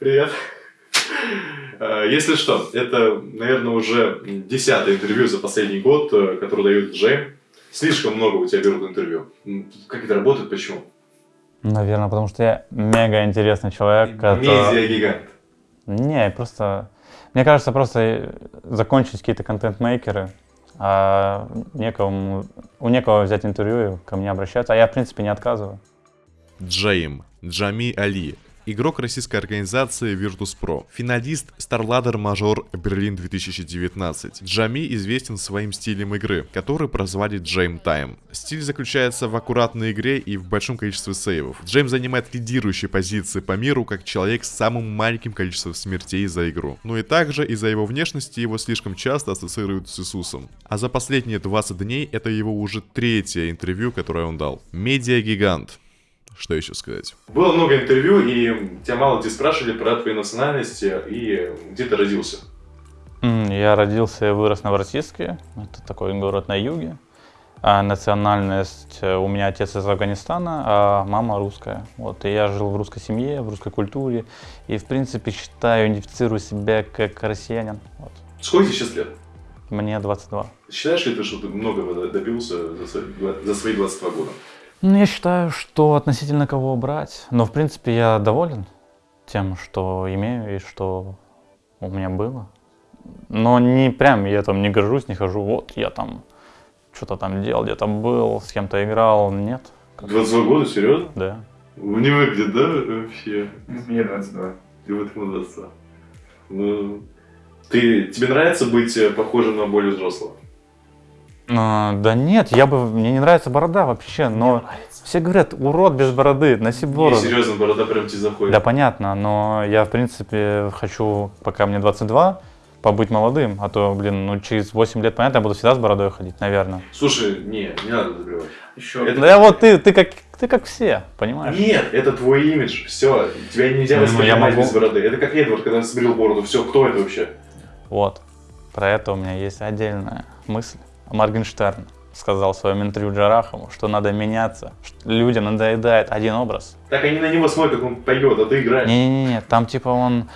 Привет. Э, Если что, это, наверное, уже десятое интервью за последний год, э, которое дают Джейм. Слишком много у тебя берут интервью. Как это работает, почему? Наверное, потому что я мега интересный человек. который- Медиа-гигант. Не, просто... Мне кажется, просто закончить какие-то контент-мейкеры, а некому, у некого взять интервью и ко мне обращаться. А я, в принципе, не отказываю. Джейм, Джами Али, игрок российской организации Virtus.pro, финалист StarLadder Major Берлин 2019. Джами известен своим стилем игры, который прозвали Джейм Time. Стиль заключается в аккуратной игре и в большом количестве сейвов. Джейм занимает лидирующие позиции по миру как человек с самым маленьким количеством смертей за игру. Ну и также из-за его внешности его слишком часто ассоциируют с Иисусом. А за последние 20 дней это его уже третье интервью, которое он дал. Медиа-гигант. Что еще сказать? Было много интервью, и тебя мало где спрашивали про твою национальность и где ты родился. Я родился и вырос в Новороссийске. Это такой город на юге. А национальность э, у меня отец из Афганистана, а мама русская. Вот, и я жил в русской семье, в русской культуре. И, в принципе, считаю, идентифицирую себя как россиянин. Вот. Сколько тебе сейчас лет? Мне 22. Считаешь ли ты, что ты многого добился за свои, два- за свои 22 года? Ну, я считаю, что относительно кого брать. Но, в принципе, я доволен тем, что имею и что у меня было. Но не прям я там не горжусь, не хожу, вот я там что-то там делал, где-то был, с кем-то играл. Нет. 22 года, серьезно? Да. Не выглядит, да, вообще? Мне 22. И вот ему 22. Ну, ты, тебе нравится быть э, похожим на более взрослого? А, да нет, я бы, мне не нравится борода вообще, но все говорят, урод без бороды, носи Не, бороду. серьезно, борода прям тебе заходит. Да, понятно, но я, в принципе, хочу, пока мне 22, побыть молодым, а то, блин, ну через 8 лет, понятно, я буду всегда с бородой ходить, наверное. Слушай, не, не надо забивать. Еще. Это- Да я вот ты, ты как, ты как все, понимаешь? Нет, это твой имидж, все, тебя нельзя Ну, я воспринимать могу- без бороды. Это как Эдвард, когда сбрил бороду, все, кто это вообще? Вот, про это у меня есть отдельная мысль. Моргенштерн сказал в своем интервью Джарахову, что надо меняться, что людям надоедает один образ. Так они на него смотрят, как он поет, а ты играешь. Не-не-не, там типа он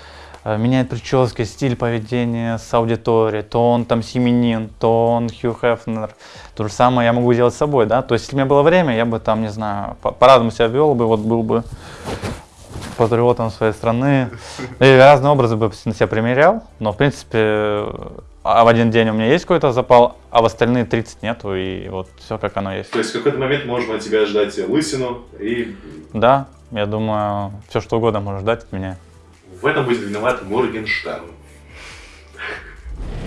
э, меняет прически, стиль поведения с аудиторией, то он там семенин, то он Хью Хефнер. То же самое я могу делать с собой, да? То есть, если у меня было время, я бы там, не знаю, по- по-разному себя вел бы, вот был бы патриотом своей страны. И разные образы бы на себя примерял, но, в принципе, а в один день у меня есть какой-то запал, а в остальные 30 нету, и вот все как оно есть. То есть в какой-то момент можно от тебя ждать лысину, и Да, я думаю, все что угодно можно ждать от меня. в этом будет виноват Моргенштерн.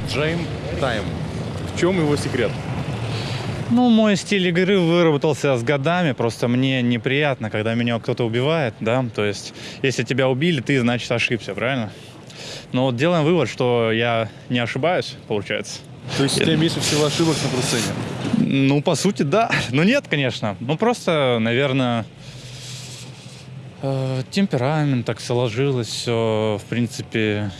Джейм Тайм. В чем его секрет? Ну, мой стиль игры выработался с годами, просто мне неприятно, когда меня кто-то убивает, да, то есть, если тебя убили, ты, значит, ошибся, правильно? Но вот делаем вывод, что я не ошибаюсь, получается. То есть у тебя меньше всего ошибок на пресцене? Ну, по сути, да. Ну, нет, конечно. Ну, просто, наверное, э, темперамент так сложилось, все, в принципе,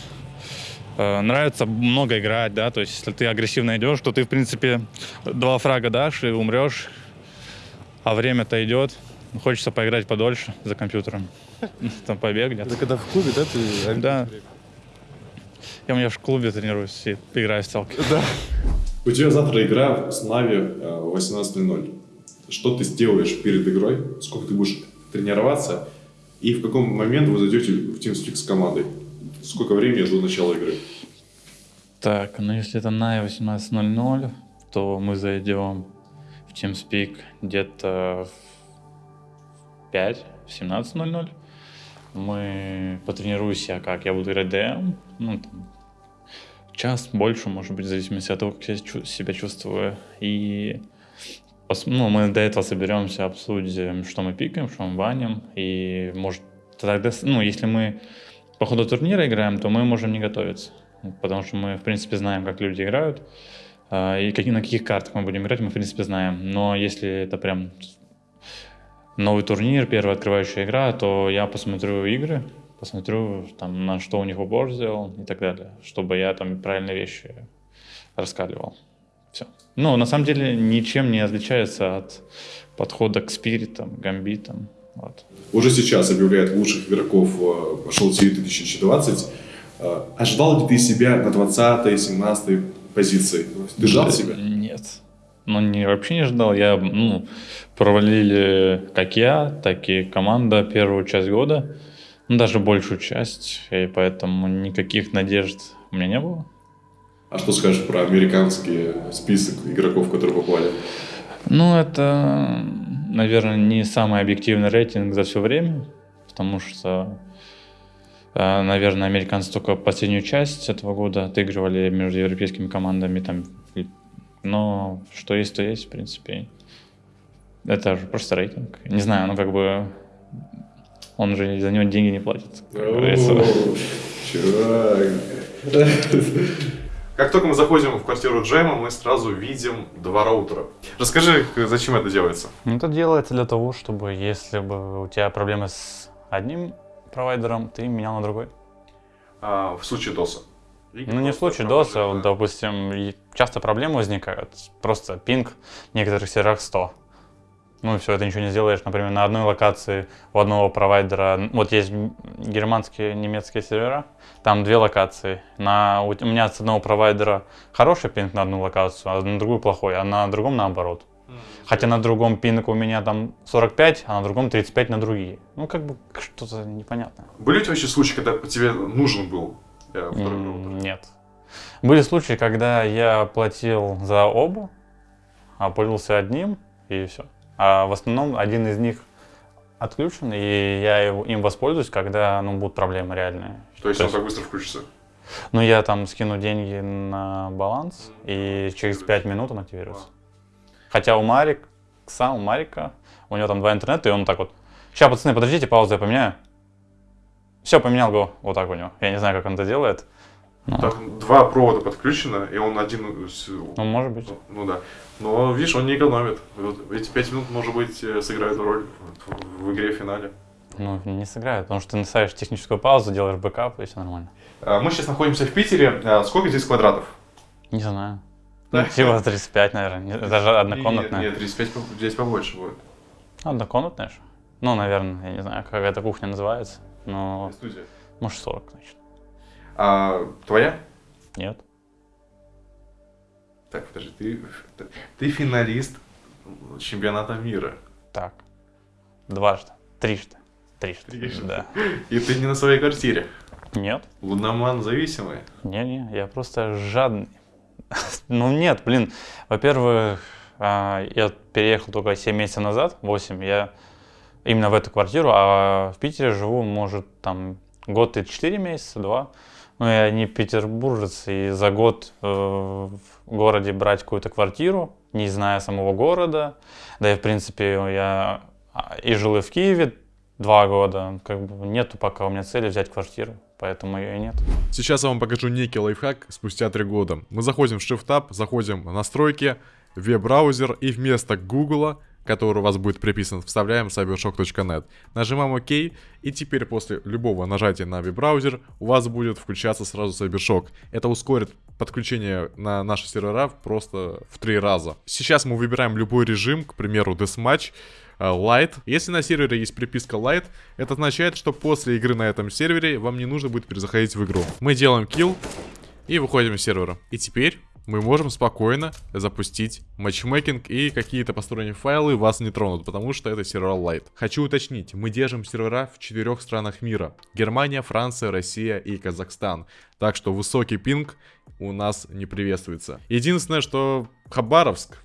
э, нравится много играть, да, то есть, если ты агрессивно идешь, то ты, в принципе, два фрага дашь и умрешь, а время-то идет, хочется поиграть подольше за компьютером, там побег где-то. Это когда в клубе, да, ты... Да. Я у меня в клубе тренируюсь и играю в стелки. У тебя завтра игра с Нави э, в 18.00. Что ты сделаешь перед игрой? Сколько ты будешь тренироваться? И в каком момент вы зайдете в TeamSpeak с командой? Сколько времени до начала игры? Так, ну если это на 18.00, то мы зайдем в TeamSpeak где-то в 5, в 17.00. Мы потренируемся, как я буду играть ДМ, ну, там, час, больше, может быть, в зависимости от того, как я себя чувствую. И ну, мы до этого соберемся, обсудим, что мы пикаем, что мы баним. И может тогда, ну, если мы по ходу турнира играем, то мы можем не готовиться. Потому что мы, в принципе, знаем, как люди играют. а, И на каких картах мы будем играть, мы, в принципе, знаем. Но если это прям новый турнир, первая открывающая игра, то я посмотрю игры, посмотрю, там, на что у них упор сделал и так далее, чтобы я там правильные вещи раскаливал. Все. Ну, на самом деле, ничем не отличается от подхода к спиритам, гамбитам Вот. Уже сейчас объявляют лучших игроков э, Шоу TV 2020. Э, Ожидал ли ты себя на 20-17 позиции? Ты ждал себя? Нет. Ну, не, вообще не ждал. Я, ну, провалили как я, так и команда первую часть года. Ну, даже большую часть. И поэтому никаких надежд у меня не было. А что скажешь про американский список игроков, которые попали? Ну, это, наверное, не самый объективный рейтинг за все время, потому что, э, наверное, американцы только последнюю часть этого года отыгрывали между европейскими командами, там, но что есть, то есть, в принципе. Это же просто рейтинг. Не знаю, ну как бы он же за него деньги не платит. как говорится. О, Чувак. Как только мы заходим в квартиру Джема, мы сразу видим два роутера. Расскажи, зачем это делается? Ну, Это делается для того, чтобы если бы у тебя проблемы с одним провайдером, ты менял на другой. А, в случае DOS. Ну, не в случае DOS, а вот, допустим, часто проблемы возникают. Просто пинг в некоторых серверах 100. Ну и все, ты ничего не сделаешь. Например, на одной локации у одного провайдера, вот есть германские, немецкие сервера, там две локации. На, у, меня с одного провайдера хороший пинг на одну локацию, а на другую плохой, а на другом наоборот. Хотя на другом пинг у меня там 45, а на другом 35 на другие. Ну, как бы что-то непонятное. Были у тебя вообще случаи, когда тебе нужен был э, второй роутер? Нет. Были случаи, когда я платил за оба, а пользовался одним, и все. А в основном один из них отключен, и я его- им воспользуюсь, когда ну, будут проблемы реальные. То есть То он есть- так быстро включится? Ну, я там скину деньги на баланс, и через 5 минут он активируется. Хотя у Марик, сам у Марика, у него там два интернета, и он так вот, сейчас, пацаны, подождите, паузу я поменяю. Все, поменял го, вот так у него. Я не знаю, как он это делает. Ну, Так, два провода подключено, и он один... ну, может быть. Ну да. Но, видишь, он не экономит. Вот эти пять минут, может быть, э, сыграют роль в, игре в финале. Ну, не сыграет, потому что ты ставишь техническую паузу, делаешь бэкап, и все нормально. А, Мы сейчас находимся в Питере. А, Сколько здесь квадратов? Не знаю. Ну, типа 35, наверное. Даже однокомнатная. Нет, нет, 35 по- здесь побольше будет. Однокомнатная же. Ну, наверное, я не знаю, как эта кухня называется. Но, Студия. может, 40, значит. А твоя? Нет. Так, подожди, ты, ты финалист чемпионата мира. Так. Дважды. Трижды. Трижды. Трижды. Да. И ты не на своей квартире. Нет. Луноман зависимый. Не-не, я просто жадный. Ну нет, блин. Во-первых, а, я переехал только 7 месяцев назад, 8, я именно в эту квартиру, а в Питере живу, может, там год и 4 месяца, 2. Ну, я не петербуржец, и за год э, в городе брать какую-то квартиру, не зная самого города, да и, в принципе, я а, и жил и в Киеве два года, как бы нету пока у меня цели взять квартиру, поэтому ее и нет. Сейчас я вам покажу некий лайфхак спустя три года. Мы заходим в Shift Tab, заходим в настройки, веб-браузер и вместо Google, который у вас будет приписан, вставляем cybershock.net. Нажимаем ОК, и теперь после любого нажатия на веб-браузер у вас будет включаться сразу CyberShock. Это ускорит подключение на наши сервера просто в три раза. Сейчас мы выбираем любой режим, к примеру, Deathmatch, э, Light. Если на сервере есть приписка Light, это означает, что после игры на этом сервере вам не нужно будет перезаходить в игру. Мы делаем kill и выходим из сервера. И теперь мы можем спокойно запустить матчмейкинг и какие-то посторонние файлы вас не тронут, потому что это сервер Light. Хочу уточнить, мы держим сервера в четырех странах мира. Германия, Франция, Россия и Казахстан. Так что высокий пинг у нас не приветствуется. Единственное, что Хабаровск,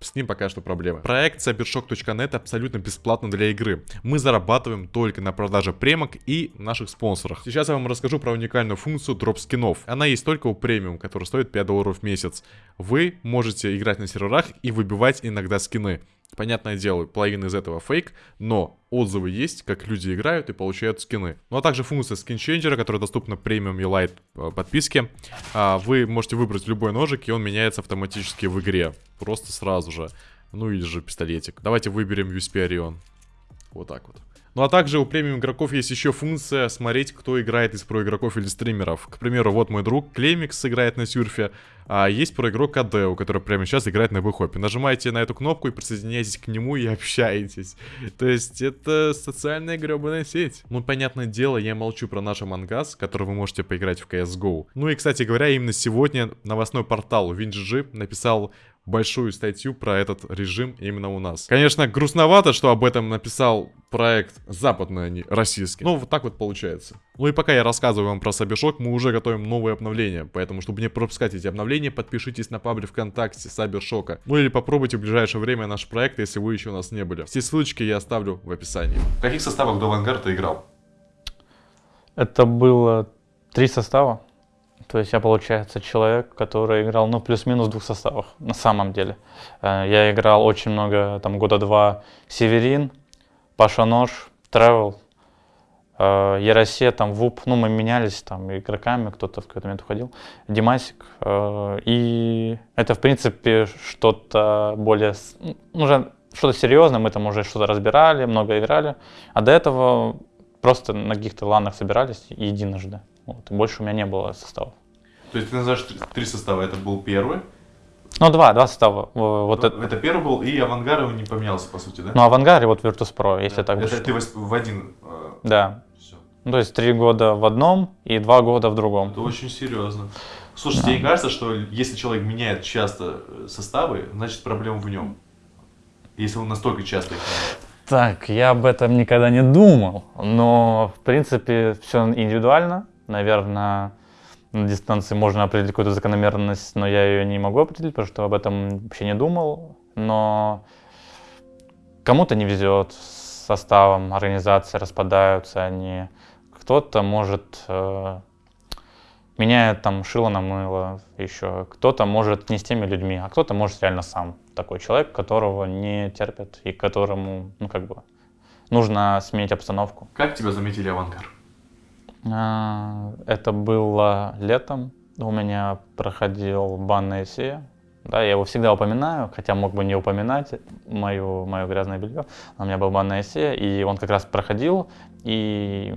с ним пока что проблемы. Проект cybershock.net абсолютно бесплатно для игры. Мы зарабатываем только на продаже премок и наших спонсорах. Сейчас я вам расскажу про уникальную функцию дроп скинов. Она есть только у премиум, который стоит 5 долларов в месяц. Вы можете играть на серверах и выбивать иногда скины. Понятное дело, половина из этого фейк, но отзывы есть, как люди играют и получают скины. Ну а также функция скинченджера, которая доступна премиум и лайт э, подписке. А, Вы можете выбрать любой ножик, и он меняется автоматически в игре. Просто сразу же. Ну или же пистолетик. Давайте выберем USP Orion. Вот так вот. Ну а также у премиум игроков есть еще функция смотреть, кто играет из про игроков или стримеров. К примеру, вот мой друг Клемикс играет на сюрфе, А есть про игрок Адео, который прямо сейчас играет на выхопе. Нажимаете на эту кнопку и присоединяйтесь к нему и общаетесь. То есть это социальная гребаная сеть. Ну, понятное дело, я молчу про наш Амангас, который вы можете поиграть в CSGO. Ну и, кстати говоря, именно сегодня новостной портал WinGG написал большую статью про этот режим именно у нас. Конечно, грустновато, что об этом написал проект западный, а не российский. Но вот так вот получается. Ну и пока я рассказываю вам про Сабишок, мы уже готовим новые обновления. Поэтому, чтобы не пропускать эти обновления, подпишитесь на паблик ВКонтакте Сабершока. Ну или попробуйте в ближайшее время наш проект, если вы еще у нас не были. Все ссылочки я оставлю в описании. В каких составах до Авангарда играл? Это было три состава. То есть я, получается, человек, который играл, ну, плюс-минус в двух составах, на самом деле. Э, Я играл очень много, там, года два Северин, Паша Нож, Тревел, э, Яросе, там, ВУП, ну, мы менялись там игроками, кто-то в какой-то момент уходил, Димасик. э, И это, в принципе, что-то более, ну, уже что-то серьезное, мы там уже что-то разбирали, много играли. А до этого просто на каких-то ланах собирались единожды. Вот, и больше у меня не было составов. То есть ты называешь три, три состава, это был первый. Ну, два, два состава. Вот это, это первый был, и Авангард его не поменялся, по сути, да? ну, Авангард и вот Virtus.pro, если так это ты в один... э, Да. всё. Ну, то есть три года в одном и два года в другом. Это очень серьезно. Слушай, тебе не кажется, что если человек меняет часто э, составы, значит проблема в нем? Если он настолько часто их меняет. Так, я об этом никогда не думал, но, в принципе, все индивидуально. Наверное, на дистанции можно определить какую-то закономерность, но я ее не могу определить, потому что об этом вообще не думал. Но кому-то не везет с составом, организации распадаются они. Кто-то может э, меняет там шило на мыло еще. Кто-то может не с теми людьми, а кто-то может реально сам. Такой человек, которого не терпят и которому, ну как бы, нужно сменить обстановку. Как тебя заметили Авангард? А, Это было летом. У меня проходил бан на ЭСЕ. Да, я его всегда упоминаю, хотя мог бы не упоминать мою, мое грязное белье. У меня был бан на ЭСЕ, и он как раз проходил, и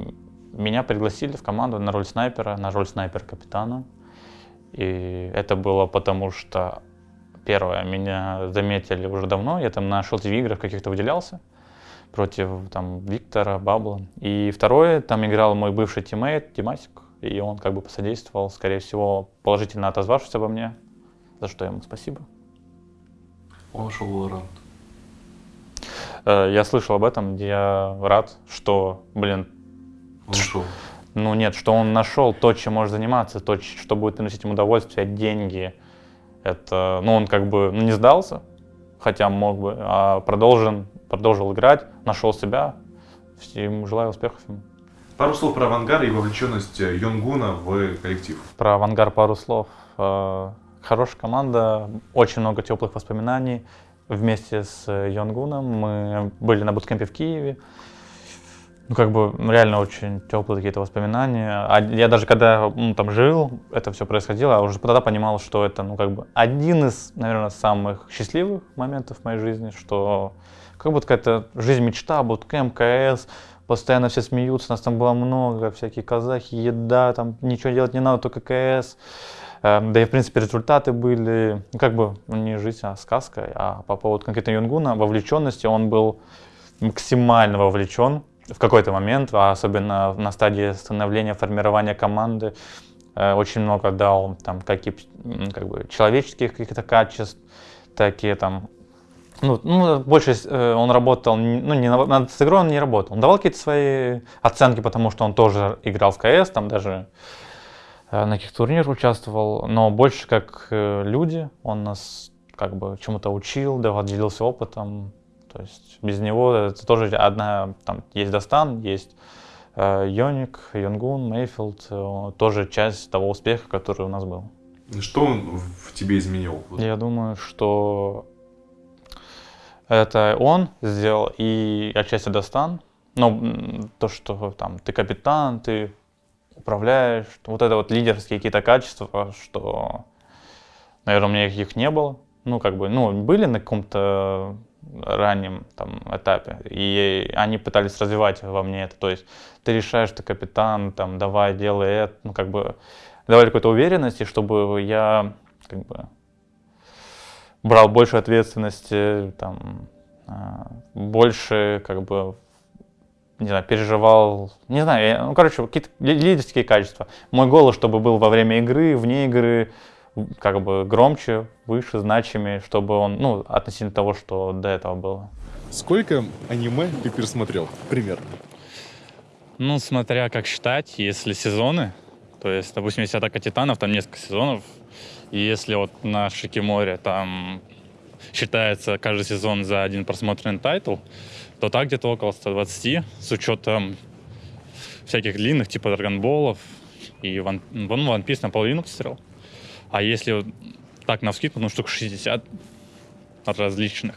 меня пригласили в команду на роль снайпера, на роль снайпер-капитана. И это было потому, что первое, меня заметили уже давно, я там на Шелтив играх каких-то выделялся против там Виктора, Бабла. И второе, там играл мой бывший тиммейт Димасик, и он как бы посодействовал, скорее всего, положительно отозвавшись обо мне, за что ему спасибо. Он ушел в Valorant. Э, Я слышал об этом, я рад, что, блин, Он ушел. ну нет, что он нашел то, чем может заниматься, то, что будет приносить ему удовольствие, деньги. Это, ну он как бы ну, не сдался, хотя мог бы, а продолжен, продолжил играть, нашел себя. Всем желаю успехов ему. Пару слов про Авангард и вовлеченность э, Йонгуна в коллектив. Про «Авангар» пару слов. Э, Хорошая команда, очень много теплых воспоминаний. Вместе с э, Йонгуном мы были на буткемпе в Киеве. Ну, как бы реально очень теплые какие-то воспоминания. А я даже когда ну, там жил, это все происходило, а уже тогда понимал, что это, ну, как бы один из, наверное, самых счастливых моментов в моей жизни, что как будто какая-то жизнь мечта, буткемп, КС, постоянно все смеются, нас там было много, всякие казахи, еда, там ничего делать не надо, только КС. Эм, Да и, в принципе, результаты были, ну, как бы, не жизнь, а сказка. А по поводу конкретно Юнгуна, вовлеченности, он был максимально вовлечен в какой-то момент, а особенно на стадии становления, формирования команды. Э, Очень много дал, там, как, и, как бы, человеческих каких-то качеств, так и там ну, ну, больше э, он работал, ну, не на- над игрой он не работал. Он давал какие-то свои оценки, потому что он тоже играл в КС, там даже э, на каких-то турнирах участвовал, но больше как люди, он нас как бы чему-то учил, давал, делился опытом. То есть без него это тоже одна, там есть Достан, есть э, Йоник, Йонгун, Мейфилд, э, тоже часть того успеха, который у нас был. Что он в тебе изменил? Я думаю, что это он сделал и отчасти Достан. Но м, то, что там ты капитан, ты управляешь, вот это вот лидерские какие-то качества, что, наверное, у меня их не было. Ну, как бы, ну, были на каком-то раннем там этапе, и они пытались развивать во мне это. То есть ты решаешь, ты капитан, там, давай, делай это, ну, как бы давали какой-то уверенности, чтобы я как бы брал больше ответственности, там, а, больше, как бы, не знаю, переживал, не знаю, я- ну, короче, какие-то ли- лидерские качества. Мой голос, чтобы был во время игры, вне игры, как бы громче, выше, значимее, чтобы он, ну, относительно того, что до этого было. Сколько аниме ты пересмотрел? Пример. Ну, смотря как считать, если сезоны, то есть, допустим, если «Атака Титанов», там несколько сезонов, и если вот на Шикиморе там считается каждый сезон за один просмотренный тайтл, то так где-то около 120, с учетом всяких длинных, типа Драгонболов, и One, ну, One Piece наполовину посмотрел. А если вот так на ну, штук 60 различных.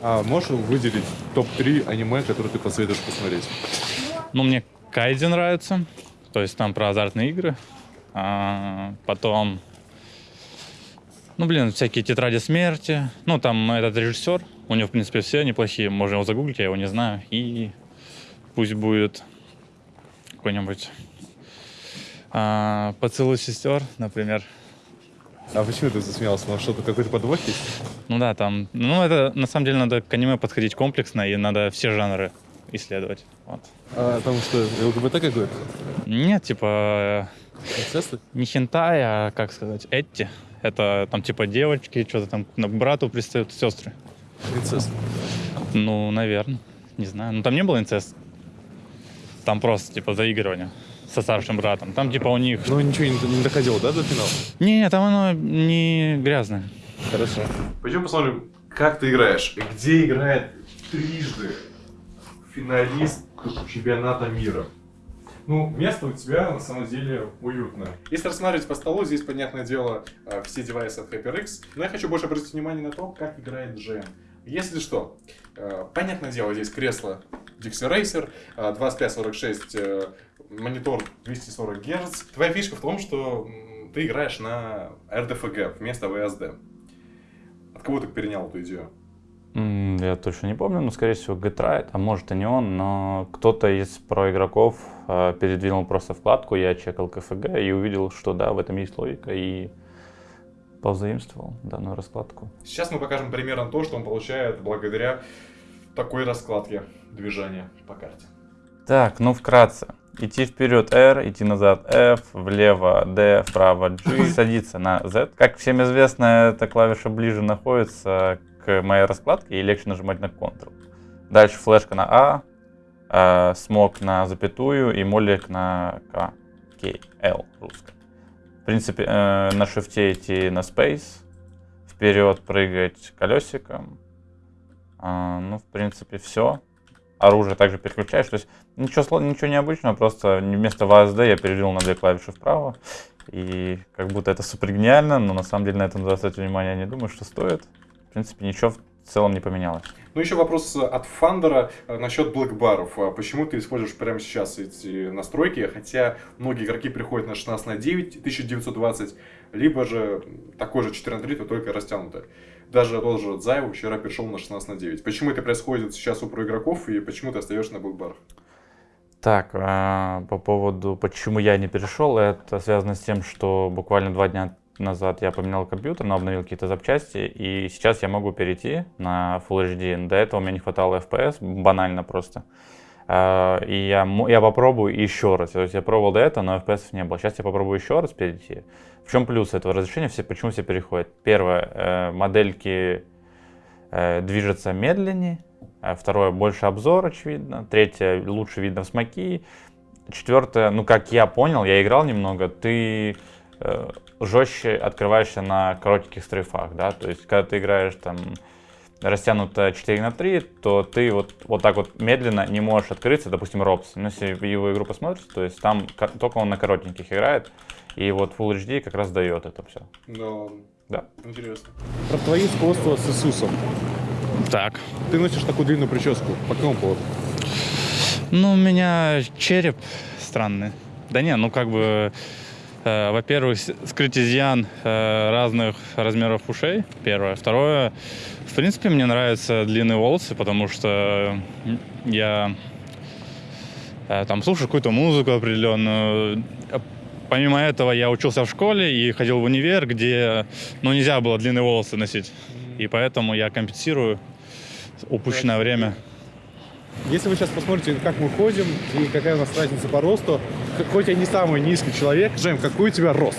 А можешь выделить топ-3 аниме, которые ты посоветуешь посмотреть? Ну, мне Кайдзи нравится, то есть там про азартные игры. А, потом, ну, блин, всякие тетради смерти. Ну, там этот режиссер, у него, в принципе, все неплохие. Можно его загуглить, я его не знаю. И пусть будет какой-нибудь а, «Поцелуй сестер», например. А почему ты засмеялся? Может, что-то какой-то подвох есть? Ну да, там, ну это на самом деле надо к аниме подходить комплексно, и надо все жанры исследовать. Вот. А там что, ЛГБТ какой-то? Нет, типа Инцесты? не хентай, а, как сказать, Этти. Это там типа девочки, что-то там к брату пристают сестры. Инцест. Ну, наверное. Не знаю. Ну, там не было инцест. Там просто, типа, заигрывание со старшим братом. Там, типа, у них... Ну, ничего не, не доходило, да, до финала? Не, там оно не грязное. Хорошо. Пойдем посмотрим, как ты играешь. Где играет трижды финалист чемпионата мира. Ну, место у тебя на самом деле уютное. Если рассматривать по столу, здесь, понятное дело, э, все девайсы от HyperX. Но я хочу больше обратить внимание на то, как играет GM. Если что, э, понятное дело, здесь кресло Dixie Racer, э, 2546 э, монитор 240 Гц. Твоя фишка в том, что ты играешь на RDFG вместо VSD. От кого ты перенял эту идею? Я точно не помню, но, скорее всего, Getride, а может и не он, но кто-то из проигроков э, передвинул просто вкладку, я чекал КФГ и увидел, что да, в этом есть логика, и позаимствовал данную раскладку. Сейчас мы покажем примерно то, что он получает благодаря такой раскладке движения по карте. Так, ну вкратце. Идти вперед R, идти назад F, влево D, вправо G, садиться на Z. Как всем известно, эта клавиша ближе находится к моей раскладке и легче нажимать на Ctrl. Дальше флешка на А, э, смог на запятую и молик на К, К, L русская. Принципе, э, на шифте идти на Space, вперед прыгать колесиком. А, ну, в принципе, все. Оружие также переключаешь. То есть ничего, ничего необычного, просто вместо VSD я перевел на две клавиши вправо. И как будто это супер гениально, но на самом деле на это надо заострять внимание, не думаю, что стоит. В принципе, ничего в целом не поменялось. Ну, еще вопрос от Фандера э, насчет блэкбаров. А Почему ты используешь прямо сейчас эти настройки, хотя многие игроки приходят на 16 на 9, 1920, либо же такой же 14 на 3, но только растянуто. Даже тот же Зайв вчера перешел на 16 на 9. Почему это происходит сейчас у проигроков и почему ты остаешься на блэкбарах? Так, а, по поводу, почему я не перешел, это связано с тем, что буквально два дня назад я поменял компьютер, но обновил какие-то запчасти, и сейчас я могу перейти на Full HD. До этого мне не хватало FPS, банально просто. А, И я, я попробую еще раз. То есть я пробовал до этого, но FPS не было. Сейчас я попробую еще раз перейти. В чем плюс этого разрешения? Все, почему все переходят? Первое, э, модельки э, движутся медленнее. А Второе, больше обзор, очевидно. Третье, лучше видно в смоки. Четвертое, ну как я понял, я играл немного, ты жестче открываешься на коротеньких стрейфах, да, то есть когда ты играешь там растянуто 4 на 3, то ты вот, вот так вот медленно не можешь открыться, допустим, Робс. Ну, если его игру посмотришь, то есть там ко- только он на коротеньких играет, и вот Full HD как раз дает это все. Да. Да. Интересно. Про твои сходства с Иисусом. Так. Ты носишь такую длинную прическу. По какому поводу? Ну, у меня череп странный. Да не, ну как бы, э, во-первых, с- скрыть изъян э, разных размеров ушей, первое. Второе, в принципе, мне нравятся длинные волосы, потому что я э, там слушаю какую-то музыку определенную, э, помимо этого я учился в школе и ходил в универ, где ну, нельзя было длинные волосы носить. И поэтому я компенсирую упущенное время. Если вы сейчас посмотрите, как мы ходим и какая у нас разница по росту, хоть я не самый низкий человек, Джем, какой у тебя рост?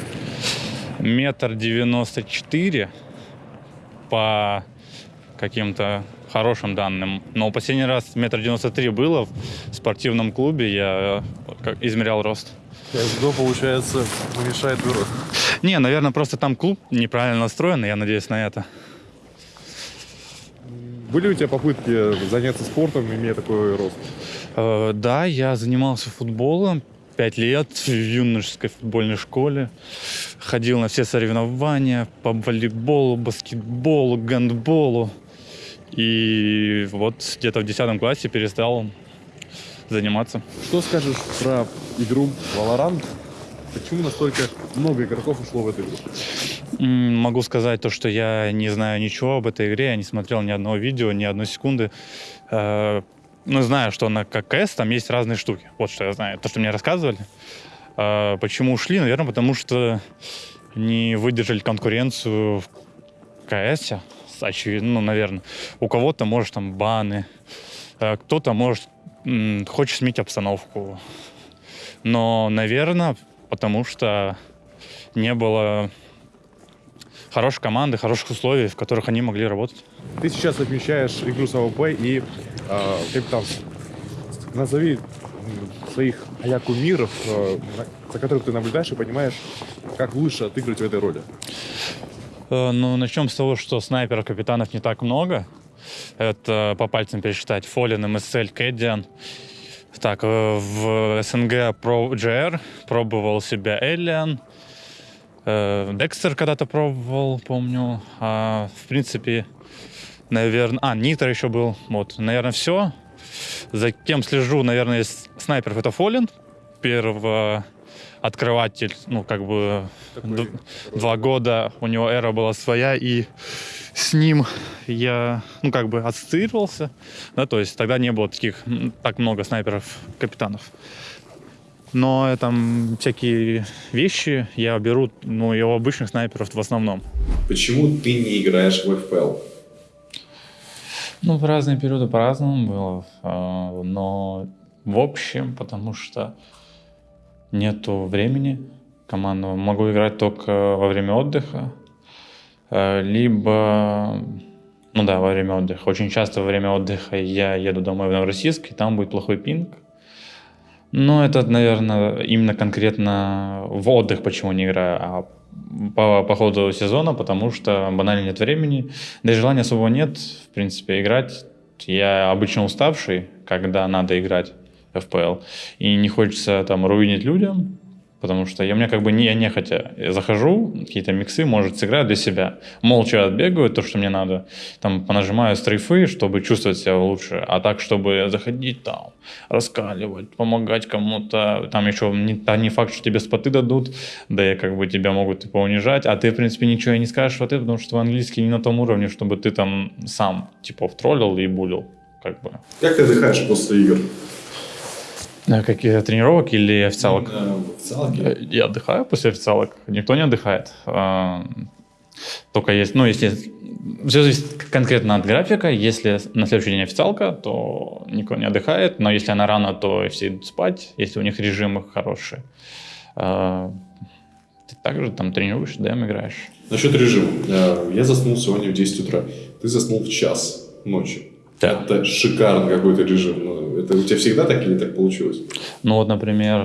Метр девяносто четыре по каким-то хорошим данным. Но последний раз метр девяносто три было в спортивном клубе, я э, измерял рост. КСГО, получается, уменьшает твой рост. Не, наверное, просто там клуб неправильно настроен, и я надеюсь на это. Были у тебя попытки заняться спортом, имея такой рост? Э, Да, я занимался футболом пять лет в юношеской футбольной школе. Ходил на все соревнования по волейболу, баскетболу, гандболу. И вот где-то в 10 классе перестал заниматься. Что скажешь про игру Valorant? Почему настолько много игроков ушло в эту игру? Могу сказать то, что я не знаю ничего об этой игре, я не смотрел ни одного видео, ни одной секунды. Э, Ну, знаю, что на ККС там есть разные штуки. Вот что я знаю. То, что мне рассказывали. Э, Почему ушли? Наверное, потому что не выдержали конкуренцию в КС. Очевидно, ну, наверное. У кого-то, может, там баны. Э, Кто-то, может, хочет сменить обстановку. Но, наверное, потому что не было хорошей команды, хороших условий, в которых они могли работать. Ты сейчас отмечаешь игру с AWP и э, там назови своих а кумиров, э, за которых ты наблюдаешь и понимаешь, как лучше отыгрывать в этой роли. Э, Ну, начнем с того, что снайперов, капитанов не так много. Это по пальцам пересчитать. Фолин, МСЛ, Кэддиан. Так, э, в СНГ про GR пробовал себя Эллиан. Э, Декстер когда-то пробовал, помню. А, в принципе, наверное... А, Нитро еще был. Вот, наверное, все. За кем слежу, наверное, из снайперов это Фолин. Первый открыватель, ну, как бы д- два года у него эра была своя, и с ним я, ну, как бы ассоциировался, да, то есть тогда не было таких, так много снайперов-капитанов. Но там всякие вещи я беру, ну, и у обычных снайперов в основном. Почему ты не играешь в FPL? Ну, в разные периоды по-разному было, а, но в общем, потому что нету времени командного. Могу играть только во время отдыха, либо, ну да, во время отдыха. Очень часто во время отдыха я еду домой в Новороссийск, и там будет плохой пинг. Но это, наверное, именно конкретно в отдых почему не играю, а по, по ходу сезона, потому что банально нет времени, да и желания особого нет, в принципе, играть. Я обычно уставший, когда надо играть в FPL, и не хочется там руинить людям, потому что я, у меня как бы не, я нехотя захожу, какие-то миксы, может, сыграю для себя. Молча отбегаю то, что мне надо, там понажимаю стрейфы, чтобы чувствовать себя лучше, а так, чтобы заходить там, раскаливать, помогать кому-то, там еще не, та- не факт, что тебе споты дадут, да и как бы тебя могут и поунижать, а ты, в принципе, ничего и не скажешь в ответ, потому что твой английский не на том уровне, чтобы ты там сам, типа, втроллил и булил, как бы. Как ты отдыхаешь после игр? А Какие тренировок или официалок? Именно в официалке? Э, Я отдыхаю после официалок. Никто не отдыхает. А, Только есть, ну, если все зависит конкретно от графика. Если на следующий день официалка, то никто не отдыхает. Но если она рано, то все идут спать, если у них режимы хорошие. А, Ты также там тренируешь, дэм играешь. Насчет режима. Я заснул сегодня в 10 утра. Ты заснул в час ночи. Да. Это шикарный какой-то режим. Ну, Это у тебя всегда так или так получилось? Ну вот, например,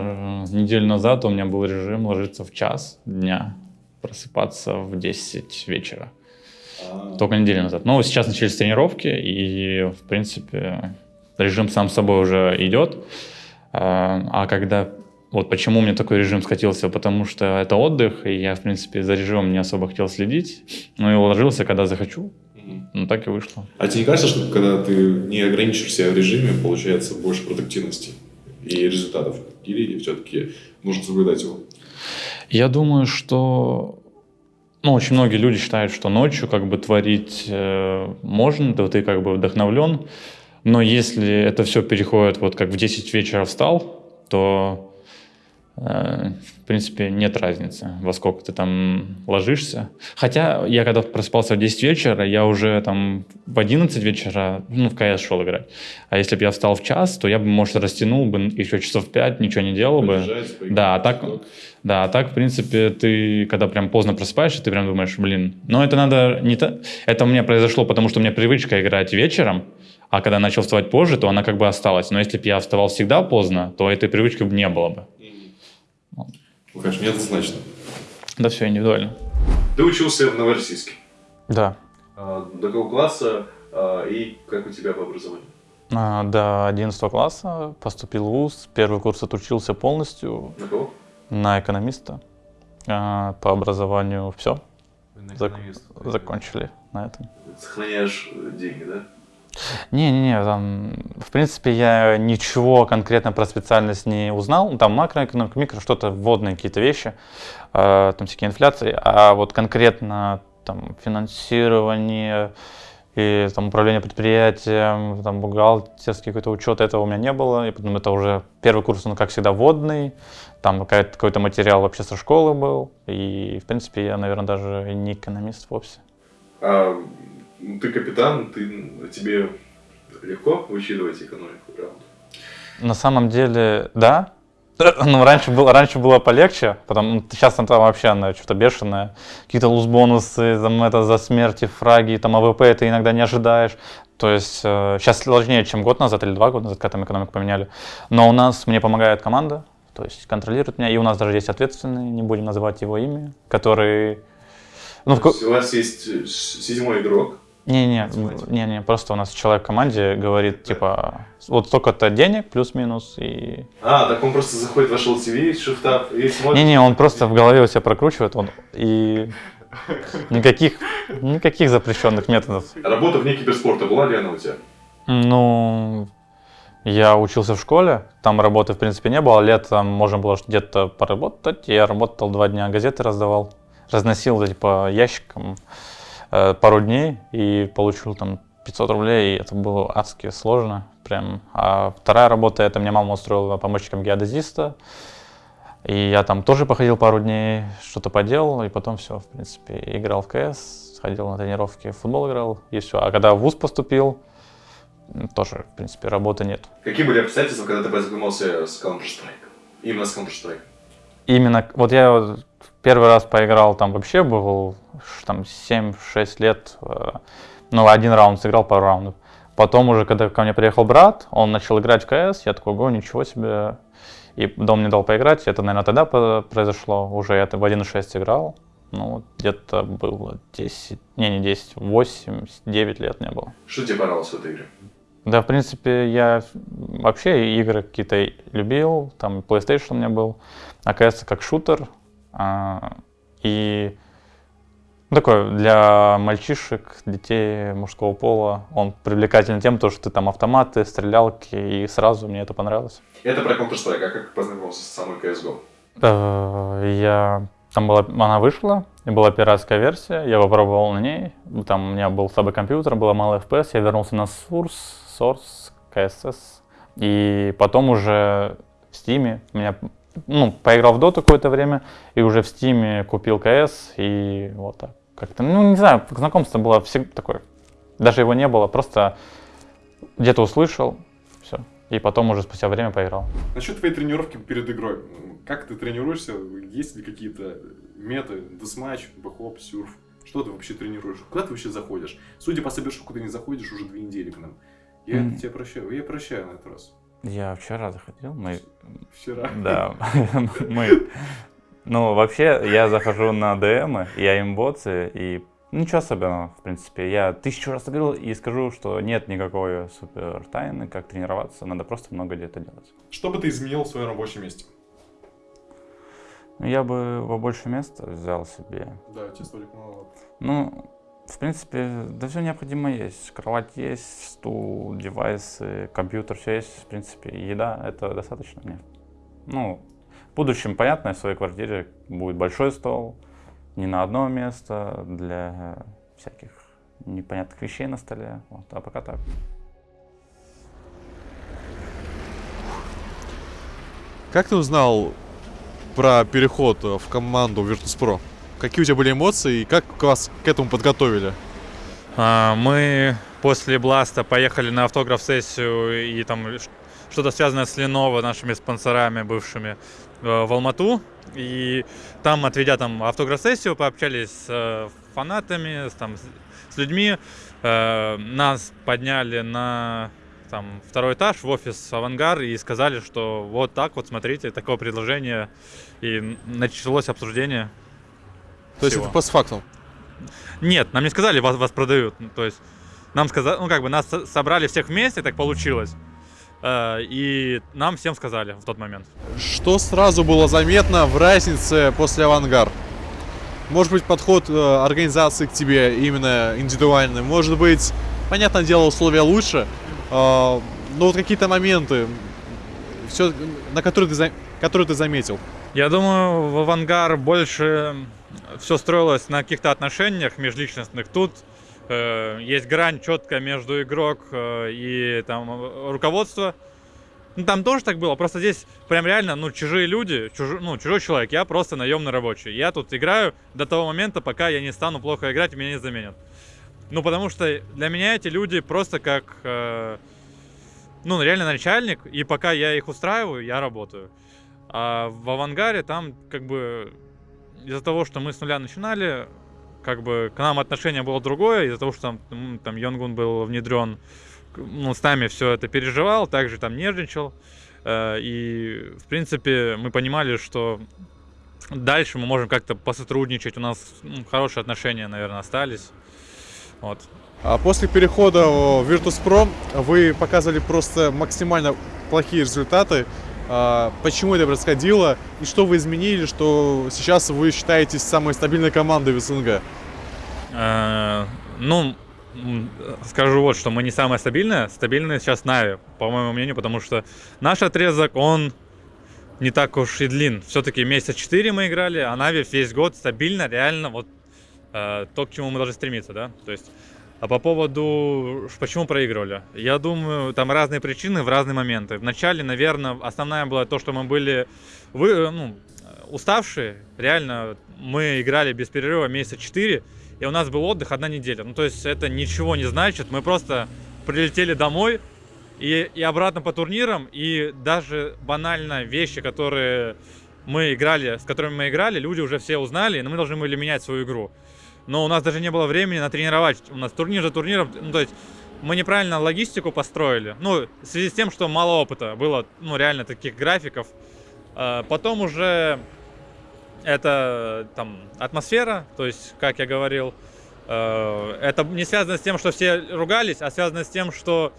неделю назад у меня был режим ложиться в час дня, просыпаться в 10 вечера. А, Только неделю назад. Но сейчас начались тренировки, и, в принципе, режим сам собой уже идет. А а когда... Вот почему у меня такой режим скатился, потому что это отдых, и я, в принципе, за режимом не особо хотел следить. Ну и уложился, когда захочу. Ну так и вышло. А тебе не кажется, что когда ты не ограничиваешь себя в режиме, получается больше продуктивности и результатов? Или все-таки нужно соблюдать его? Я думаю, что ну, очень многие люди считают, что ночью как бы творить э, можно, то ты как бы вдохновлен. Но если это все переходит, вот как в 10 вечера встал, то в принципе, нет разницы, во сколько ты там ложишься. Хотя я когда просыпался в 10 вечера, я уже там в 11 вечера, ну, в КС шел играть. А если бы я встал в час, то я бы, может, растянул бы еще часов 5, ничего не делал бы. Да, а так, да, а так, в принципе, ты, когда прям поздно просыпаешься, ты прям думаешь, блин, но это надо не то... Это у меня произошло, потому что у меня привычка играть вечером, а когда начал вставать позже, то она как бы осталась. Но если бы я вставал всегда поздно, то этой привычки бы не было бы. Ну, конечно, неоднозначно. Да все индивидуально. Ты учился в Новороссийске. Да. А, до какого класса а, и как у тебя по образованию? А, До 11 класса поступил в ВУЗ. Первый курс отучился полностью На кого? на экономиста. А, По образованию все. Закончили на этом. Сохраняешь деньги, да? Не-не-не, там, в принципе, я ничего конкретно про специальность не узнал. Ну, Там макроэкономика, микро, что-то вводные какие-то вещи, э, там всякие инфляции. А вот конкретно там финансирование и там управление предприятием, там бухгалтерский какой-то учет, этого у меня не было. И потом это уже первый курс, он как всегда вводный. Там какой-то материал вообще со школы был. И, в принципе, я, наверное, даже не экономист вовсе. А, ну, ты капитан, ты, тебе легко вычитывать экономику, правда? На самом деле, да. Ну, раньше было, раньше было полегче, потом сейчас она там вообще она что-то бешеная. Какие-то луз-бонусы, там, это, за смерти, фраги, там AWP ты иногда не ожидаешь. То есть э, сейчас сложнее, чем год назад или два года назад, когда там экономику поменяли. Но у нас, мне помогает команда, то есть контролирует меня. И у нас даже есть ответственный, не будем называть его имя, который... Ну, в у вас есть э, ш- седьмой игрок, Не-не, не-не, просто у нас человек в команде говорит, типа, вот столько-то денег, плюс-минус, и А, так он просто заходит в ваш LTV, шифтап и смотрит. Не-не, он просто в голове у себя прокручивает, он и никаких, никаких запрещенных методов. Работа вне киберспорта была ли она у тебя? Ну, я учился в школе, там работы в принципе не было, летом можно было где-то поработать, я работал два дня, газеты раздавал, разносил эти по ящикам э, пару дней и получил там 500 рублей, и это было адски сложно, прям. А вторая работа, это мне мама устроила помощником геодезиста, и я там тоже походил пару дней, что-то поделал, и потом все, в принципе, играл в КС, ходил на тренировки, в футбол играл, и все. А когда в ВУЗ поступил, тоже, в принципе, работы нет. Какие были обстоятельства, когда ты познакомился с Counter-Strike? Именно с Counter-Strike. Именно, вот я первый раз поиграл, там вообще был там 7-6 лет, э, ну, один раунд сыграл, пару раундов. Потом уже, когда ко мне приехал брат, он начал играть в КС, я такой, го, ничего себе. И дом мне дал поиграть, это, наверное, тогда произошло, уже я в 1.6 играл. Ну, где-то было 10, не, не 10, 8, 9 лет не было. Что тебе понравилось в этой игре? Да, в принципе, я вообще игры какие-то любил, там PlayStation у меня был, а CS как шутер, и ну, такой для мальчишек, детей мужского пола, он привлекательный тем, то, что ты там автоматы, стрелялки, и сразу мне это понравилось. Это про Counter-Strike, а как познакомился с самой CSGO? Э, Я там была, она вышла, и была пиратская версия, я попробовал на ней, там у меня был слабый компьютер, было мало FPS, я вернулся на Source, Source, CSS, и потом уже в Steam меня, ну, поиграл в Dota какое-то время, и уже в Steam купил CS, и вот так. Как-то, ну, не знаю, знакомство было всегда такое, даже его не было, просто где-то услышал, все, и потом уже спустя время поиграл. Насчет твоей тренировки перед игрой. Как ты тренируешься? Есть ли какие-то меты? Deathmatch, bhop, surf? Что ты вообще тренируешь? Куда ты вообще заходишь? Судя по собешку, ты не заходишь уже две недели к нам. Я Мгм. тебя прощаю. Я прощаю на этот раз. Я вчера заходил, мы Вчера. Да, мы... Ну, вообще, я захожу на DM, aim botz, и ничего особенного, в принципе. Я тысячу раз говорил и скажу, что нет никакой супер тайны, как тренироваться, надо просто много где-то делать. Что бы ты изменил в своем рабочем месте? Ну, Я бы во больше места взял себе. Да, столик мало. Ну, в принципе, да все необходимо есть. Кровать есть, стул, девайсы, компьютер, все есть, в принципе. Еда, это достаточно мне. Ну, в будущем, понятно, в своей квартире будет большой стол, не на одно место, для всяких непонятных вещей на столе. Вот, а пока так. Как ты узнал про переход в команду Virtus.pro. Какие у тебя были эмоции и как вас к этому подготовили? А, Мы после Бласта поехали на автограф-сессию и там что-то связанное с Lenovo, нашими спонсорами бывшими, э, в Алмату. И там, отведя там автограф-сессию, пообщались с э, фанатами, с, там, с- людьми. Э, Нас подняли на там, второй этаж в офис «Авангар» и сказали, что вот так вот, смотрите, такое предложение. И началось обсуждение. То есть это постфактум. Нет, нам не сказали, вас, вас продают. Ну, То есть нам сказали, ну как бы нас со- собрали всех вместе, так получилось. Э, И нам всем сказали в тот момент. Что сразу было заметно в разнице после авангар? Может быть, подход э, организации к тебе именно индивидуальный. Может быть, понятное дело, условия лучше. э, но вот какие-то моменты, все, на которые ты, которые ты заметил. Я думаю, в «Авангар» больше все строилось на каких-то отношениях межличностных. Тут э, есть грань четкая между игрок э, и там э, руководство. Ну, там тоже так было, просто здесь прям реально, ну, чужие люди, чужой, ну, чужой человек, я просто наемный рабочий. Я тут играю до того момента, пока я не стану плохо играть меня не заменят. Ну, потому что для меня эти люди просто как, э, ну, реально начальник, и пока я их устраиваю, я работаю. А в авангаре там как бы из-за того, что мы с нуля начинали, как бы к нам отношение было другое, из-за того, что там, там Йонгун был внедрен, ну, с нами все это переживал, также там нервничал. Э, И, в принципе, мы понимали, что дальше мы можем как-то посотрудничать, у нас ну, хорошие отношения, наверное, остались. Вот. А после перехода в Virtus.pro вы показывали просто максимально плохие результаты. А, Почему это происходило и что вы изменили, что сейчас вы считаетесь самой стабильной командой в СНГ? Э, Ну, скажу вот, что мы не самая стабильная. Стабильная сейчас Нави, по моему мнению, потому что наш отрезок, он не так уж и длин. Все-таки месяца 4 мы играли, а Нави весь год стабильно, реально вот э, то, к чему мы должны стремиться, да. То есть, а по поводу, почему проигрывали? Я думаю, там разные причины в разные моменты. Вначале, наверное, основная была то, что мы были вы, э, ну, уставшие. Реально, мы играли без перерыва месяца 4, и у нас был отдых одна неделя. Ну, то есть это ничего не значит. Мы просто прилетели домой и, и обратно по турнирам, и даже банально вещи, которые мы играли, с которыми мы играли, люди уже все узнали, но мы должны были менять свою игру. Но у нас даже не было времени натренировать. У нас турнир за турниром, ну, то есть мы неправильно логистику построили. Ну, в связи с тем, что мало опыта было, ну, реально таких графиков. А, Потом уже это там атмосфера, то есть, как я говорил, э, это не связано с тем, что все ругались, а связано с тем, что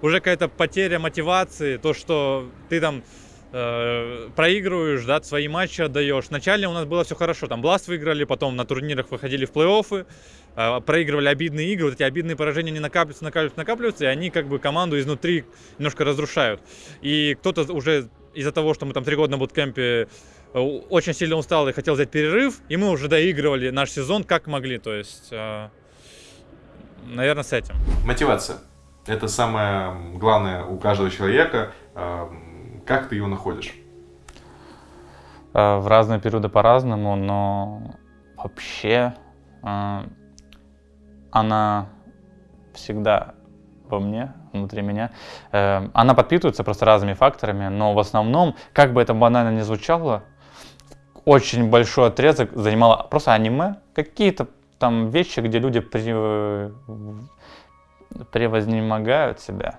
уже какая-то потеря мотивации, то, что ты там э, проигрываешь, да, свои матчи отдаешь. Вначале у нас было все хорошо, там Бласт выиграли, потом на турнирах выходили в плей-оффы, э, проигрывали обидные игры, вот эти обидные поражения не накапливаются, накапливаются, накапливаются, и они как бы команду изнутри немножко разрушают. И кто-то уже из-за того, что мы там три года на буткемпе э, очень сильно устал и хотел взять перерыв, и мы уже доигрывали наш сезон как могли, то есть, э, наверное, с этим. Мотивация. Это самое главное у каждого человека. Эм, Как ты ее находишь? Э, В разные периоды по-разному, но вообще э, она всегда во мне, внутри меня. Э, Она подпитывается просто разными факторами, но в основном, как бы это банально не звучало, очень большой отрезок занимало просто аниме, какие-то там вещи, где люди превознемогают себя,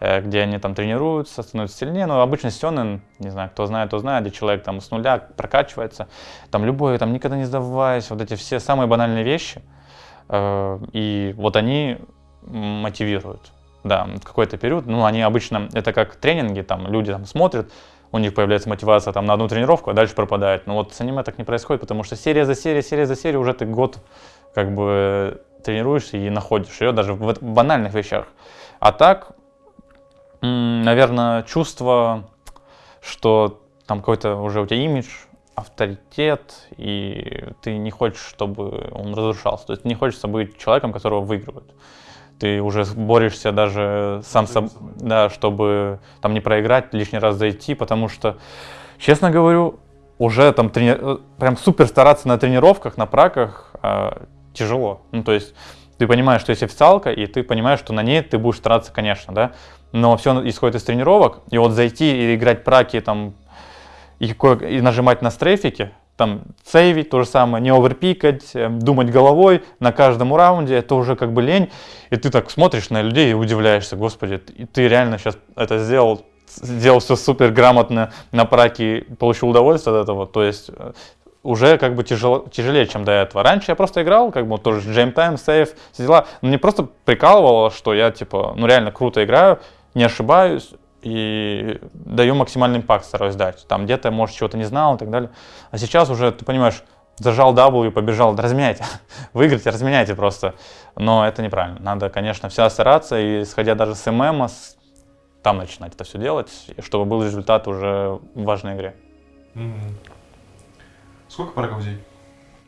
где они там тренируются, становятся сильнее. Но обычно сёнэн, не знаю, кто знает, то знает, где человек там с нуля прокачивается, там любой, там никогда не сдаваясь, вот эти все самые банальные вещи. Э, И вот они мотивируют. Да, какой-то период, ну, они обычно, это как тренинги, там, люди там смотрят, у них появляется мотивация там на одну тренировку, а дальше пропадает. Но вот с аниме так не происходит, потому что серия за серией, серия за серией уже ты год как бы тренируешься и находишь ее даже в банальных вещах. А так, наверное, чувство, что там какой-то уже у тебя имидж, авторитет, и ты не хочешь, чтобы он разрушался. То есть не хочется быть человеком, которого выигрывают. Ты уже борешься даже сам собой, да, чтобы там не проиграть, лишний раз зайти, потому что, честно говорю, уже там трени... э, прям супер стараться на тренировках, на праках э, тяжело. Ну, то есть ты понимаешь, что есть официалка, и ты понимаешь, что на ней ты будешь стараться, конечно, да, но все исходит из тренировок, и вот зайти и играть праки там и, и нажимать на стрейфики, там сейвить то же самое, не оверпикать, э, думать головой на каждом раунде, это уже как бы лень, и ты так смотришь на людей и удивляешься, господи, ты реально сейчас это сделал, сделал все супер грамотно на праке, получил удовольствие от этого, то есть э, уже как бы тяжело, тяжелее, чем до этого. Раньше я просто играл, как бы тоже джейм тайм, сейф, все дела. Мне просто прикалывало, что я типа, ну реально круто играю, не ошибаюсь и даю максимальный импакт, стараюсь дать. Там где-то, может, чего-то не знал и так далее. А сейчас уже, ты понимаешь, зажал W, побежал, разменяйте, выиграйте, разменяйте просто. Но это неправильно. Надо, конечно, вся стараться, и исходя даже с ММ, там начинать это все делать, чтобы был результат уже в важной игре. Mm-hmm. Сколько парагов в день?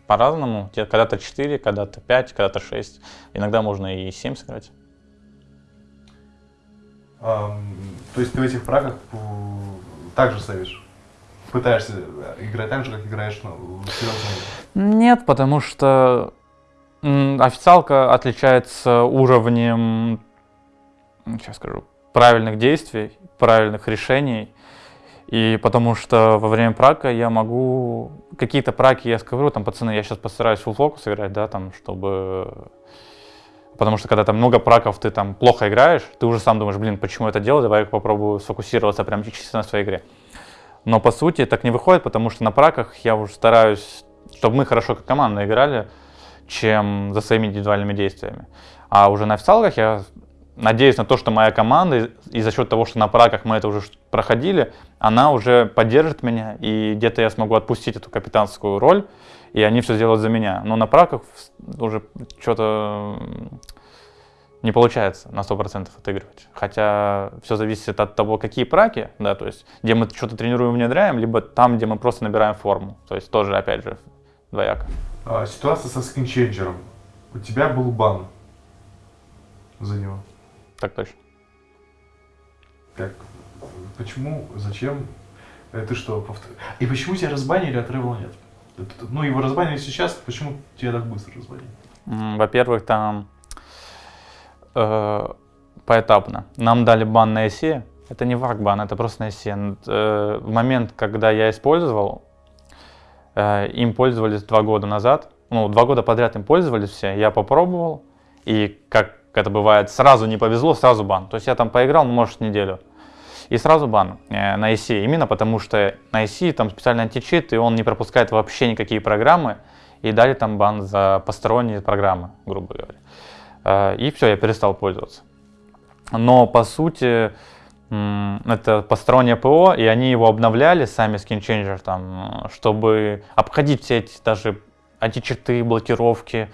По-разному. Когда-то 4, когда-то 5, когда-то 6. Иногда можно и 7 сыграть. То есть ты в этих прагах также ставишь? Пытаешься играть так же, как играешь ну, в Нет, потому что официалка отличается уровнем, сейчас скажу, правильных действий, правильных решений и потому что во время прака я могу... Какие-то праки я скажу, там, пацаны, я сейчас постараюсь full фокус играть, да, там, чтобы... Потому что когда там много праков, ты там плохо играешь, ты уже сам думаешь, блин, почему это делать, давай я попробую сфокусироваться прям чисто на своей игре. Но по сути так не выходит, потому что на праках я уже стараюсь, чтобы мы хорошо как команда играли, чем за своими индивидуальными действиями. А уже на официалках я надеюсь на то, что моя команда, и за счет того, что на праках мы это уже проходили, она уже поддержит меня, и где-то я смогу отпустить эту капитанскую роль, и они все сделают за меня. Но на праках уже что-то не получается на 100% отыгрывать. Хотя все зависит от того, какие праки, да, то есть где мы что-то тренируем, внедряем, либо там, где мы просто набираем форму. То есть тоже, опять же, двояко. А, ситуация со скинченджером. У тебя был бан за него. Так точно. Как? Почему? Зачем? Это что? Повтор... И почему тебя разбанили, а Тревела нет? Ну, его разбанили сейчас, почему тебя так быстро разбанили? Во-первых, там э, поэтапно. Нам дали бан на ЭСЕ. Это не вак-бан, это просто на ЭСЕ. Э, в момент, когда я использовал, э, им пользовались два года назад. Ну, два года подряд им пользовались все. Я попробовал. И как это бывает, сразу не повезло, сразу бан. То есть я там поиграл, ну, может, неделю. И сразу бан э, на IC, именно потому что на IC там специальный античит, и он не пропускает вообще никакие программы, и дали там бан за посторонние программы, грубо говоря. Э, и все, я перестал пользоваться. Но по сути, это постороннее ПО, и они его обновляли, сами Skin Changer, там, чтобы обходить все эти даже античиты, блокировки,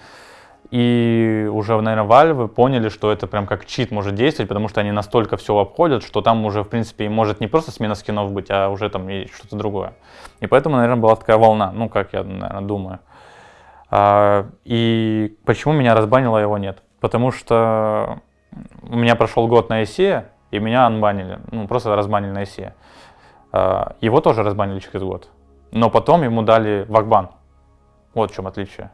и уже, наверное, Valve поняли, что это прям как чит может действовать, потому что они настолько все обходят, что там уже, в принципе, может не просто смена скинов быть, а уже там и что-то другое. И поэтому, наверное, была такая волна, ну, как я, наверное, думаю. А, и почему меня разбанило, его нет? Потому что у меня прошел год на ICE, и меня анбанили, ну, просто разбанили на ICE. А, его тоже разбанили через год. Но потом ему дали вакбан. Вот в чем отличие.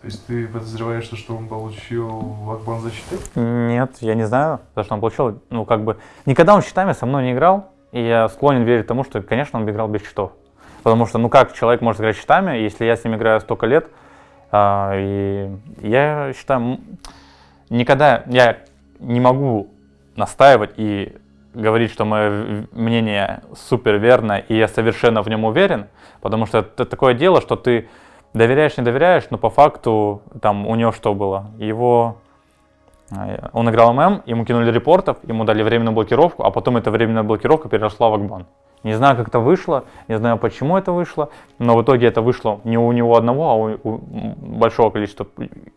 То есть ты подозреваешь, что, что он получил лакбан за щиты? Нет, я не знаю, за что он получил. Ну, как бы, никогда он щитами со мной не играл, и я склонен верить тому, что, конечно, он играл без щитов. Потому что, ну, как человек может играть щитами, если я с ним играю столько лет, а, и я считаю, никогда я не могу настаивать и говорить, что мое мнение супер верно, и я совершенно в нем уверен, потому что это такое дело, что ты доверяешь, не доверяешь, но по факту там у него что было? Его э, он играл ММ, ему кинули репортов, ему дали временную блокировку, а потом эта временная блокировка перешла в Акбан. Не знаю, как это вышло, не знаю, почему это вышло, но в итоге это вышло не у него одного, а у, у большого количества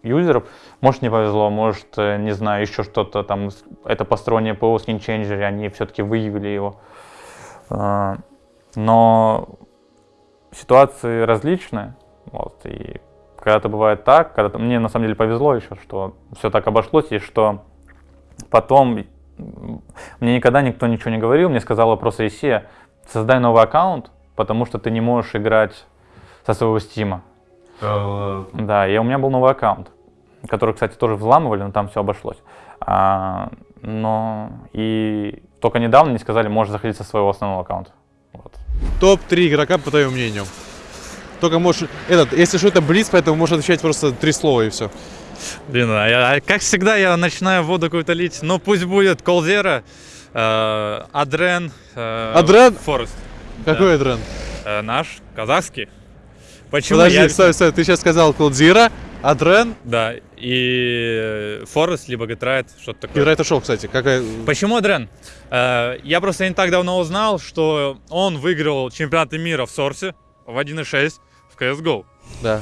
юзеров. Может, не повезло, может, э, не знаю, еще что-то там, это постороннее ПО, скинченджеры, они все-таки выявили его. Э, но ситуации различные. Вот, и когда-то бывает так, когда мне на самом деле повезло еще, что все так обошлось, и что потом мне никогда никто ничего не говорил, мне сказала просто Исия, создай новый аккаунт, потому что ты не можешь играть со своего стима. Да, и у меня был новый аккаунт, который, кстати, тоже взламывали, но там все обошлось. А, но и только недавно не сказали, можешь заходить со своего основного аккаунта. Вот. Топ-3 игрока, по твоему мнению. Только можешь... Этот, если что, это близ, поэтому можешь отвечать просто три слова и все. Блин, а я- а как всегда я начинаю воду какую-то лить. Ну пусть будет Колзера, э, Адрен, э, Адрен? Форест. Какой тренд? Э, наш, казахский. Почему Подожди, я... стой, стой, ты сейчас сказал Клодзира, Адрен Да, и Форест, либо Гетрайт, что-то такое. и Райта Шоу, кстати. Какая... Почему Адрен? Э, я просто не так давно узнал, что он выиграл чемпионаты мира в Сорсе в 1.6 в CSGO. Да.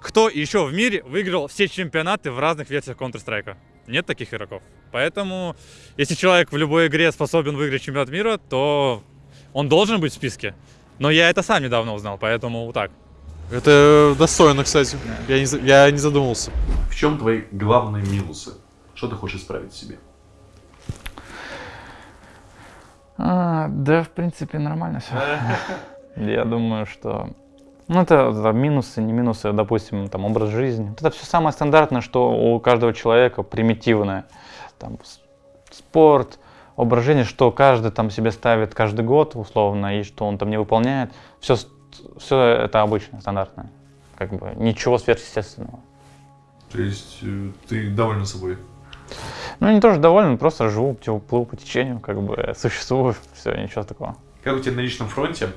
Кто еще в мире выиграл все чемпионаты в разных версиях Counter-Strike? Нет таких игроков. Поэтому, если человек в любой игре способен выиграть чемпионат мира, то он должен быть в списке. Но я это сам недавно узнал, поэтому вот так. Это достойно, кстати. Я не, я не задумался. В чем твои главные минусы? Что ты хочешь исправить в себе? А, да, в принципе, нормально все. Я думаю, что... Ну, это, это минусы, не минусы, допустим, там, образ жизни. Это все самое стандартное, что у каждого человека примитивное. Там, спорт, образ жизни, что каждый там себе ставит каждый год, условно, и что он там не выполняет. Все, все это обычно, стандартное. Как бы ничего сверхъестественного. То есть э, ты доволен собой? Ну, не тоже доволен, просто живу, типа, плыву по течению, как бы существую, все, ничего такого. Как у тебя на личном фронте?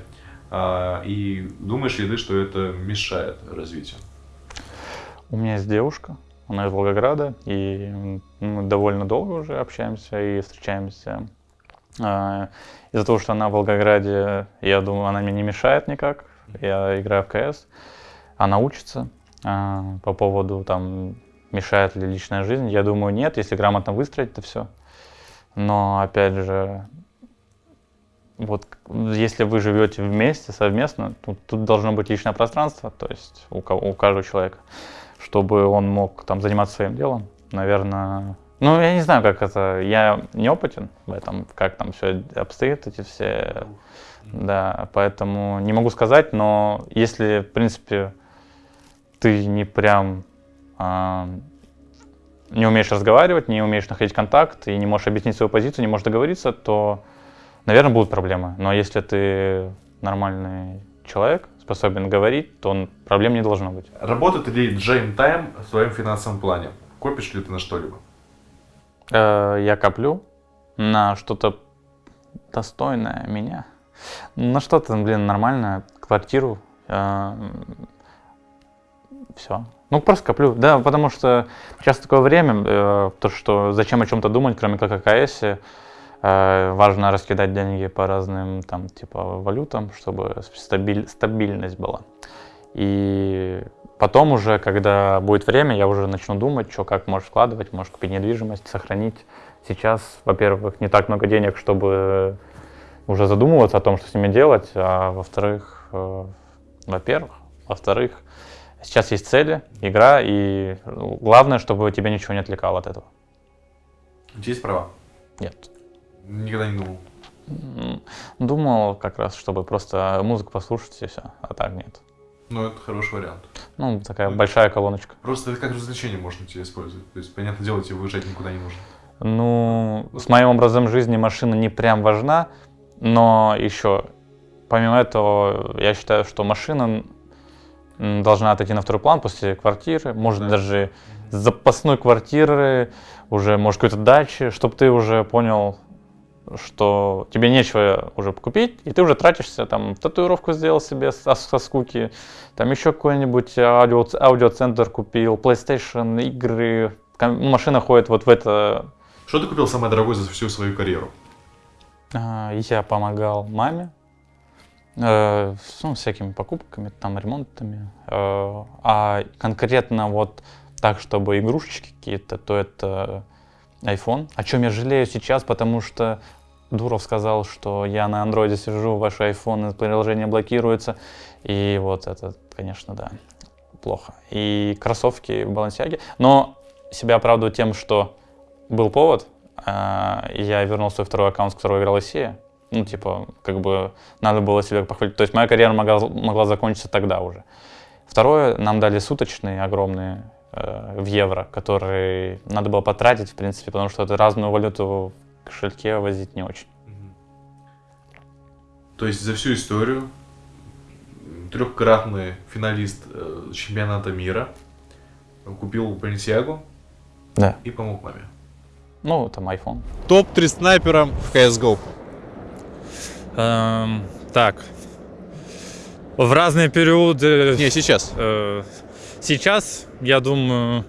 А, и думаешь ли ты, что это мешает развитию? У меня есть девушка, она из Волгограда, и мы довольно долго уже общаемся и встречаемся. А, Из-за того, что она в Волгограде, я думаю, она мне не мешает никак. Я играю в КС, она учится. А, По поводу там мешает ли личная жизнь, я думаю, нет, если грамотно выстроить это все. Но опять же, вот если вы живете вместе, совместно, тут, тут должно быть личное пространство, то есть у, у каждого человека, чтобы он мог там заниматься своим делом. Наверное, ну я не знаю, как это, я не опытен в этом, как там все обстоит, эти все, да, поэтому не могу сказать, но если, в принципе, ты не прям а, не умеешь разговаривать, не умеешь находить контакт и не можешь объяснить свою позицию, не можешь договориться, то, наверное, будут проблемы. Но если ты нормальный человек, способен говорить, то он- проблем не должно быть. Работает ли Джейм Тайм в своем финансовом плане? Копишь ли ты на что-либо? Э, Я коплю на что-то достойное меня. На что-то, блин, нормальное, квартиру. Все. Ну, просто коплю. Да, потому что сейчас такое время, э, то, что зачем о чем-то думать, кроме как о КС. Э, важно раскидать деньги по разным, там, типа, валютам, чтобы стабиль- стабильность была. И потом уже, когда будет время, я уже начну думать, что как можешь вкладывать, можешь купить недвижимость, сохранить. Сейчас, во-первых, не так много денег, чтобы уже задумываться о том, что с ними делать, а во-вторых, э, во-первых, во-вторых, сейчас есть цели, игра, и ну, главное, чтобы тебя ничего не отвлекало от этого. У тебя есть права? Нет. Никогда не думал. Думал как раз, чтобы просто музыку послушать и все, а так нет. Ну, это хороший вариант. Ну, такая большая колоночка. Просто это как развлечение можно тебе использовать. То есть, понятное дело, тебе выезжать никуда не нужно. Ну, с моим образом жизни машина не прям важна, но еще, помимо этого, я считаю, что машина должна отойти на второй план после квартиры, может Да. даже запасной квартиры, уже, может, какой-то дачи, чтобы ты уже понял, что тебе нечего уже купить, и ты уже тратишься, там, татуировку сделал себе со, со скуки, там еще какой-нибудь аудио, аудиоцентр купил, PlayStation, игры, машина ходит вот в это Что ты купил самое дорогое за всю свою карьеру? А, Я помогал маме э, ну, всякими покупками, там, ремонтами. Э, А конкретно вот так, чтобы игрушечки какие-то, то это iPhone. О чем я жалею сейчас, потому что Дуров сказал, что я на андроиде сижу, ваш iPhone, приложение блокируется. И вот это, конечно, да, плохо. И кроссовки в Балансиаге. Но себя оправдываю тем, что был повод, а, я вернул свой второй аккаунт, с которого играл Россия. ну, типа, как бы надо было себя похвалить. То есть моя карьера могла, могла закончиться тогда уже. Второе, нам дали суточные огромные в евро, которые надо было потратить, в принципе, потому что это разную валюту в кошельке возить не очень. То есть за всю историю трехкратный финалист э, чемпионата мира купил Balenciaga Да. и помог маме. Ну, там iPhone. Топ-3 снайпера в CSGO. Эм, так. В разные периоды... Не, сейчас. Э, сейчас, я думаю...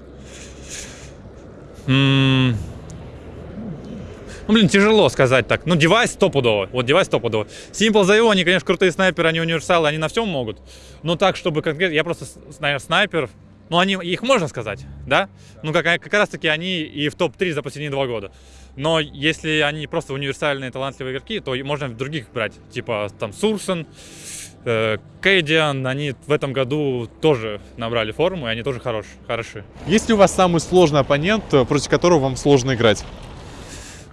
Ну, блин, тяжело сказать так. Ну, девайс стопудово. Вот девайс стопудово. Simple его, они, конечно, крутые снайперы, они универсалы, они на всем могут. Но так, чтобы конкретно... Я просто, наверное, снайпер. Ну, они, их можно сказать, да? Ну, как, как раз таки они и в топ-3 за последние два года. Но если они просто универсальные талантливые игроки, то можно других брать. Типа там Сурсон, Кейдиан, они в этом году тоже набрали форму, и они тоже хорош, хороши. Есть ли у вас самый сложный оппонент, э, против которого вам сложно играть?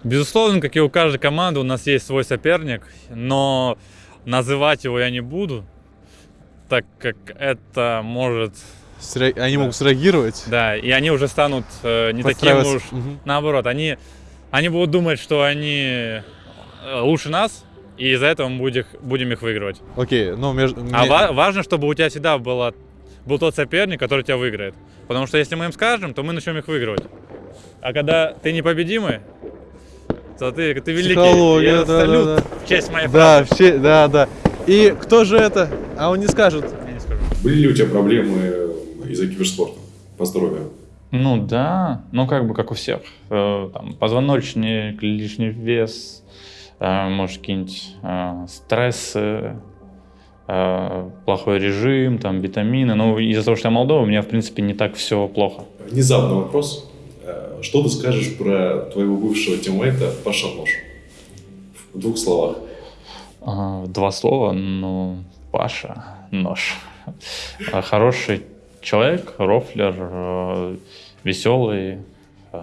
Безусловно, как и у каждой команды, у нас есть свой соперник, но называть его я не буду, так как это может... Сре- Они Да. могут среагировать? Да, и они уже станут э, не таким уж... Мгм. Наоборот, они, они будут думать, что они э, лучше нас, и из-за этого мы будем, будем их выигрывать. Окей, ну между... А ва- важно, чтобы у тебя всегда было, был тот соперник, который тебя выиграет. Потому что если мы им скажем, то мы начнем их выигрывать. А когда ты непобедимый, то ты, ты великий. Психология, да, да, да. в честь моей Да, все, да, да. И кто же это? А он не скажет. Я не скажу. Были ли у тебя проблемы из-за киберспорта по здоровью? Ну да, ну как бы как у всех. Э, Там, позвоночник, лишний вес, э, может какие-нибудь э, стрессы, э, плохой режим, там витамины. Ну из-за того, что я молодой, у меня в принципе не так все плохо. Внезапный вопрос. Э, Что ты скажешь про твоего бывшего тиммейта Паша Нож? В двух словах. А, Два слова, ну, Паша, нож. Хороший человек, рофлер, э, веселый, э,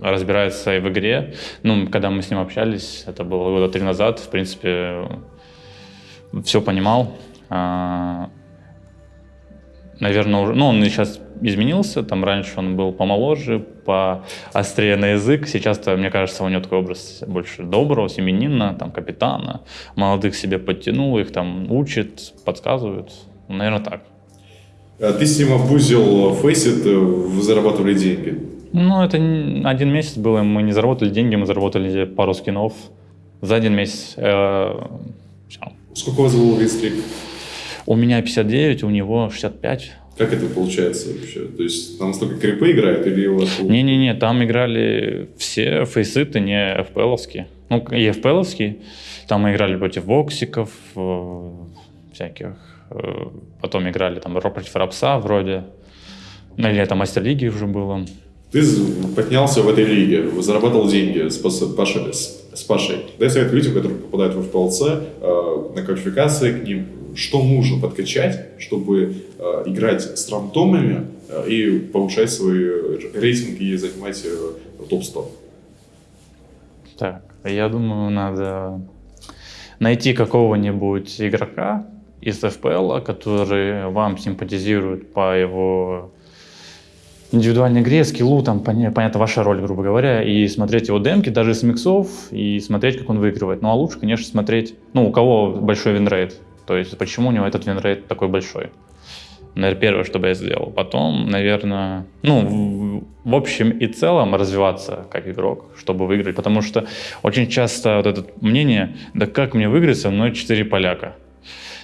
разбирается и в игре. Ну, когда мы с ним общались, это было года три назад, в принципе, все понимал. А, Наверное, уже, ну, он сейчас изменился, там раньше он был помоложе, поострее на язык, сейчас-то, мне кажется, у него такой образ больше доброго, семенина, там, капитана, молодых себе подтянул, их там учит, подсказывает, наверное, так. Э, Ты с ним обузил Фейсит, э, вы зарабатывали деньги. Ну, это один месяц было, мы не заработали деньги, мы заработали пару скинов за один месяц. Э. Сколько у вас был винстрик? У меня 59, у него 65. Как это получается вообще? То есть там столько крипы играют или у вас... Не-не-не, там играли все фейситы, не FPL-овские. Ну, и FPL-овские. Там мы играли против воксиков, э, всяких. э, Потом играли там ро- против Рапса вроде. Ну, или это мастер лиги уже было. Ты поднялся в этой лиге, зарабатывал деньги с, Пашей- с- Пашей. Дай совет людям, которые попадают в FPLC, э, на квалификации к ним, что нужно подкачать, чтобы э, играть с рандомами э, и повышать свой рейтинг и занимать э, топ-100. Так, я думаю, надо найти какого-нибудь игрока из FPL, который вам симпатизирует по его индивидуальной игре, скиллу, там, поня- понятно, ваша роль, грубо говоря, и смотреть его демки, даже с миксов, и смотреть, как он выигрывает. Ну, а лучше, конечно, смотреть, ну, у кого большой winrate, то есть почему у него этот winrate такой большой. Наверное, первое, что бы я сделал. Потом, наверное, ну, в общем и целом развиваться как игрок, чтобы выиграть. Потому что очень часто вот это мнение, да как мне выиграть, со мной 4 поляка.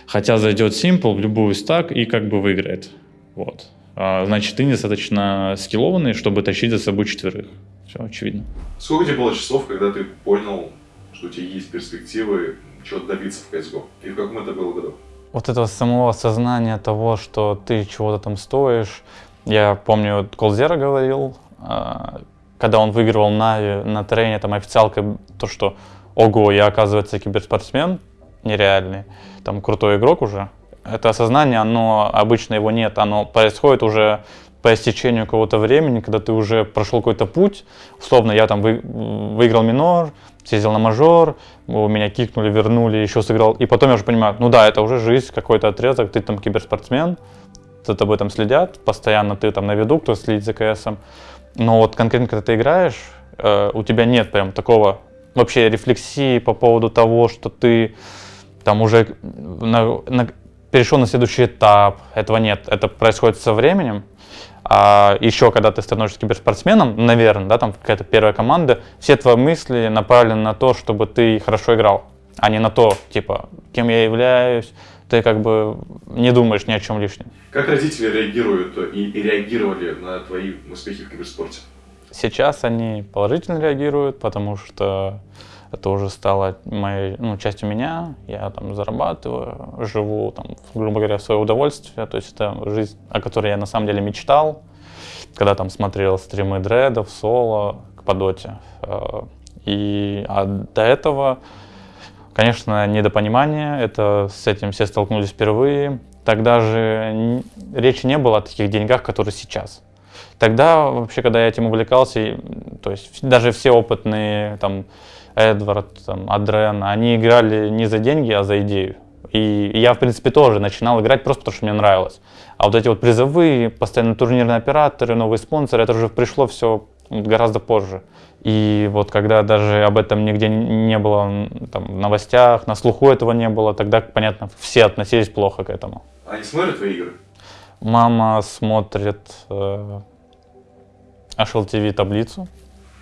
Хотя зайдет Simple в любую стак и как бы выиграет. Вот. А, значит, ты недостаточно скиллованный, чтобы тащить за собой четверых. Все очевидно. Сколько тебе было часов, когда ты понял, что у тебя есть перспективы чего-то добиться в CSGO? И в каком это было году? вот этого самого осознания того, что ты чего-то там стоишь. Я помню, Колзера говорил, а, когда он выигрывал на, на трене, там официалкой, то, что ого, я оказывается киберспортсмен нереальный, там крутой игрок уже. Это осознание, оно обычно его нет, оно происходит уже по истечению какого-то времени, когда ты уже прошел какой-то путь, условно, я там вы, выиграл минор, съездил на мажор, меня кикнули, вернули, еще сыграл. И потом я уже понимаю, ну да, это уже жизнь, какой-то отрезок, ты там киберспортсмен, за тобой там следят, постоянно ты там на виду, кто следит за КСом. Но вот конкретно, когда ты играешь, э, у тебя нет прям такого вообще рефлексии по поводу того, что ты там уже на, на, перешел на следующий этап. Этого нет. Это происходит со временем. А еще, когда ты становишься киберспортсменом, наверное, да, там какая-то первая команда, все твои мысли направлены на то, чтобы ты хорошо играл, а не на то, типа, кем я являюсь, ты как бы не думаешь ни о чем лишнем. Как родители реагируют и, и реагировали на твои успехи в киберспорте? Сейчас они положительно реагируют, потому что это уже стало моей ну, частью меня. Я там зарабатываю, живу, там, грубо говоря, в свое удовольствие. То есть это жизнь, о которой я на самом деле мечтал, когда там смотрел стримы дредов, соло по доте. Э, и а до этого, конечно, недопонимание, это с этим все столкнулись впервые. Тогда же речи не было о таких деньгах, которые сейчас. Тогда вообще, когда я этим увлекался, то есть даже все опытные там Эдвард, там, Адрен, они играли не за деньги, а за идею. И я, в принципе, тоже начинал играть просто потому, что мне нравилось. А вот эти вот призовые, постоянно турнирные операторы, новые спонсоры, это уже пришло все гораздо позже. И вот когда даже об этом нигде не было там, в новостях, на слуху этого не было, тогда, понятно, все относились плохо к этому. Они смотрят твои игры? Мама смотрит э, HLTV таблицу.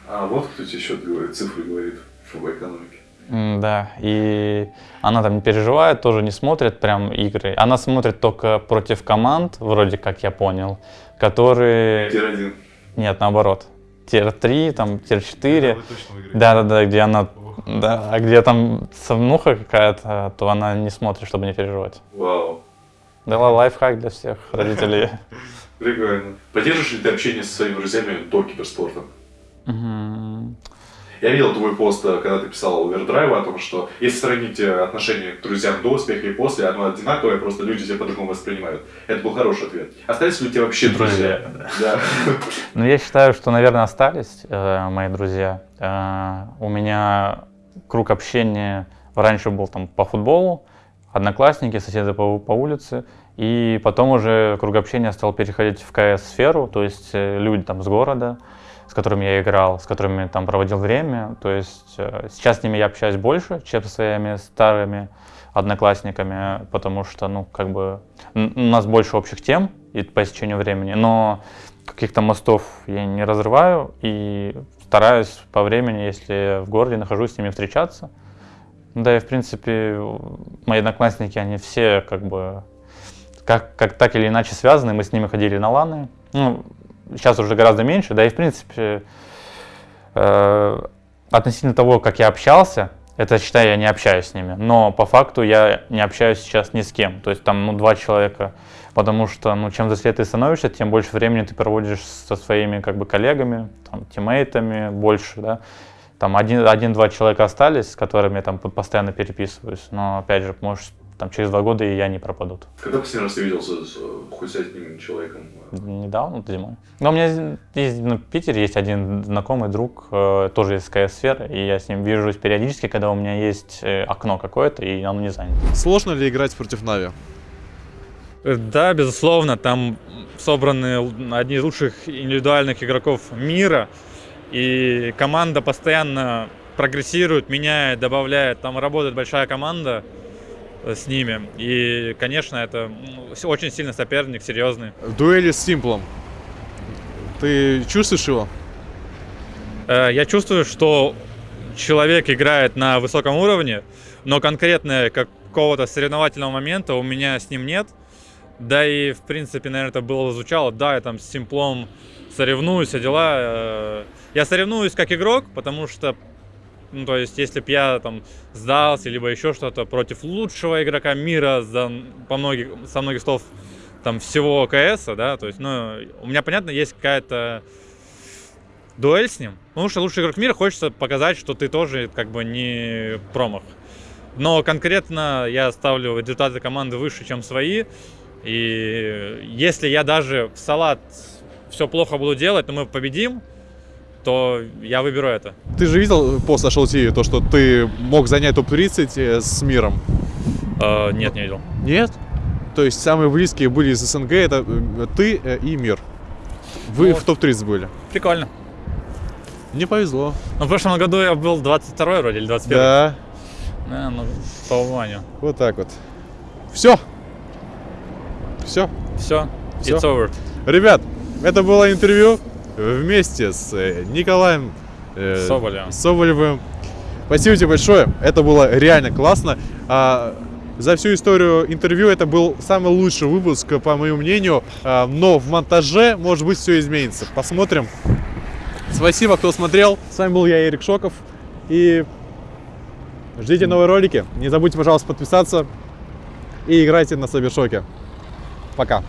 А вот кто тебе счет говорит, цифры говорит в экономике. Да, и она там не переживает, тоже не смотрит прям игры. Она смотрит только против команд, вроде как я понял, которые... Tier-1. Нет, наоборот. Tier-3, там, Tier-4. Да-да-да, где она... Да, а где там основнуха какая-то, то она не смотрит, чтобы не переживать. Вау. Дала лайфхак для всех родителей. Прикольно. Поддерживаешь ли ты общение со своими друзьями до киберспорта? Я видел твой пост, э, когда ты писал Overdrive 'а, о том, что если сравнить э, отношение к друзьям до успеха и после, оно одинаковое, просто люди тебя по-другому воспринимают. Это был хороший ответ. Остались ли у тебя вообще друзья? Да. Ну, я считаю, что, наверное, остались э, мои друзья. У меня круг общения раньше был там по футболу, одноклассники, соседи по, по улице, и потом уже круг общения стал переходить в КС-сферу, то есть люди там с города, которыми я играл, с которыми там проводил время. То есть э, сейчас с ними я общаюсь больше, чем со своими старыми одноклассниками, потому что, ну, как бы у нас больше общих тем и по истечению времени, но каких-то мостов я не разрываю и стараюсь по времени, если в городе нахожусь, с ними встречаться. Да и, в принципе, мои одноклассники, они все как бы как, как так или иначе связаны. Мы с ними ходили на ланы. Ну, сейчас уже гораздо меньше, да и в принципе э, относительно того, как я общался, это считаю, я не общаюсь с ними, но по факту я не общаюсь сейчас ни с кем, то есть там ну, два человека, потому что ну, чем взрослее ты становишься, тем больше времени ты проводишь со своими как бы коллегами, там, тиммейтами больше, да, там один-два один, человека остались, с которыми я там постоянно переписываюсь, но опять же, может там через два года и я не пропадут. Когда последний раз ты виделся с, хоть с одним человеком? Недавно, зимой. Но у меня есть, ну, в Питере есть один знакомый друг, э, тоже из КС-сферы, и я с ним вижусь периодически, когда у меня есть э, окно какое-то, и оно не занято. Сложно ли играть против Нави? Э, да, безусловно, там собраны одни из лучших индивидуальных игроков мира, и команда постоянно прогрессирует, меняет, добавляет, там работает большая команда, с ними. И, конечно, это очень сильный соперник, серьезный. В дуэли с Симплом ты чувствуешь его? Э, я чувствую, что человек играет на высоком уровне, но конкретно какого-то соревновательного момента у меня с ним нет. Да и, в принципе, наверное, это было звучало. Да, я там с Симплом соревнуюсь, а дела... Э, я соревнуюсь как игрок, потому что ну, то есть, если бы я там сдался, либо еще что-то против лучшего игрока мира за, по многих, со многих слов там всего КС, да, то есть, ну, у меня, понятно, есть какая-то дуэль с ним, потому что лучший игрок мира хочется показать, что ты тоже как бы не промах. Но конкретно я ставлю результаты команды выше, чем свои. И если я даже в салат все плохо буду делать, но мы победим, то я выберу это. Ты же видел по Social TV то, что ты мог занять топ-30 э, с миром? Э, нет, не видел. Нет? То есть самые близкие были из СНГ, это э, ты э, и мир. Вы Вот. в топ-30 были. Прикольно. Мне повезло. Ну, в прошлом году я был 22 вроде или 21 Да, Да, ну, по Ваню. вот так вот. Все. Все. Все, it's over. Ребят, это было интервью вместе с э, Николаем э, Соболевым. Соболевым. Спасибо тебе большое. Это было реально классно. А, за всю историю интервью это был самый лучший выпуск, по моему мнению. А, но в монтаже, может быть, все изменится. Посмотрим. Спасибо, кто смотрел. С вами был я, Эрик Шоков. И ждите новые ролики. Не забудьте, пожалуйста, подписаться. И играйте на Сабершоке. Пока.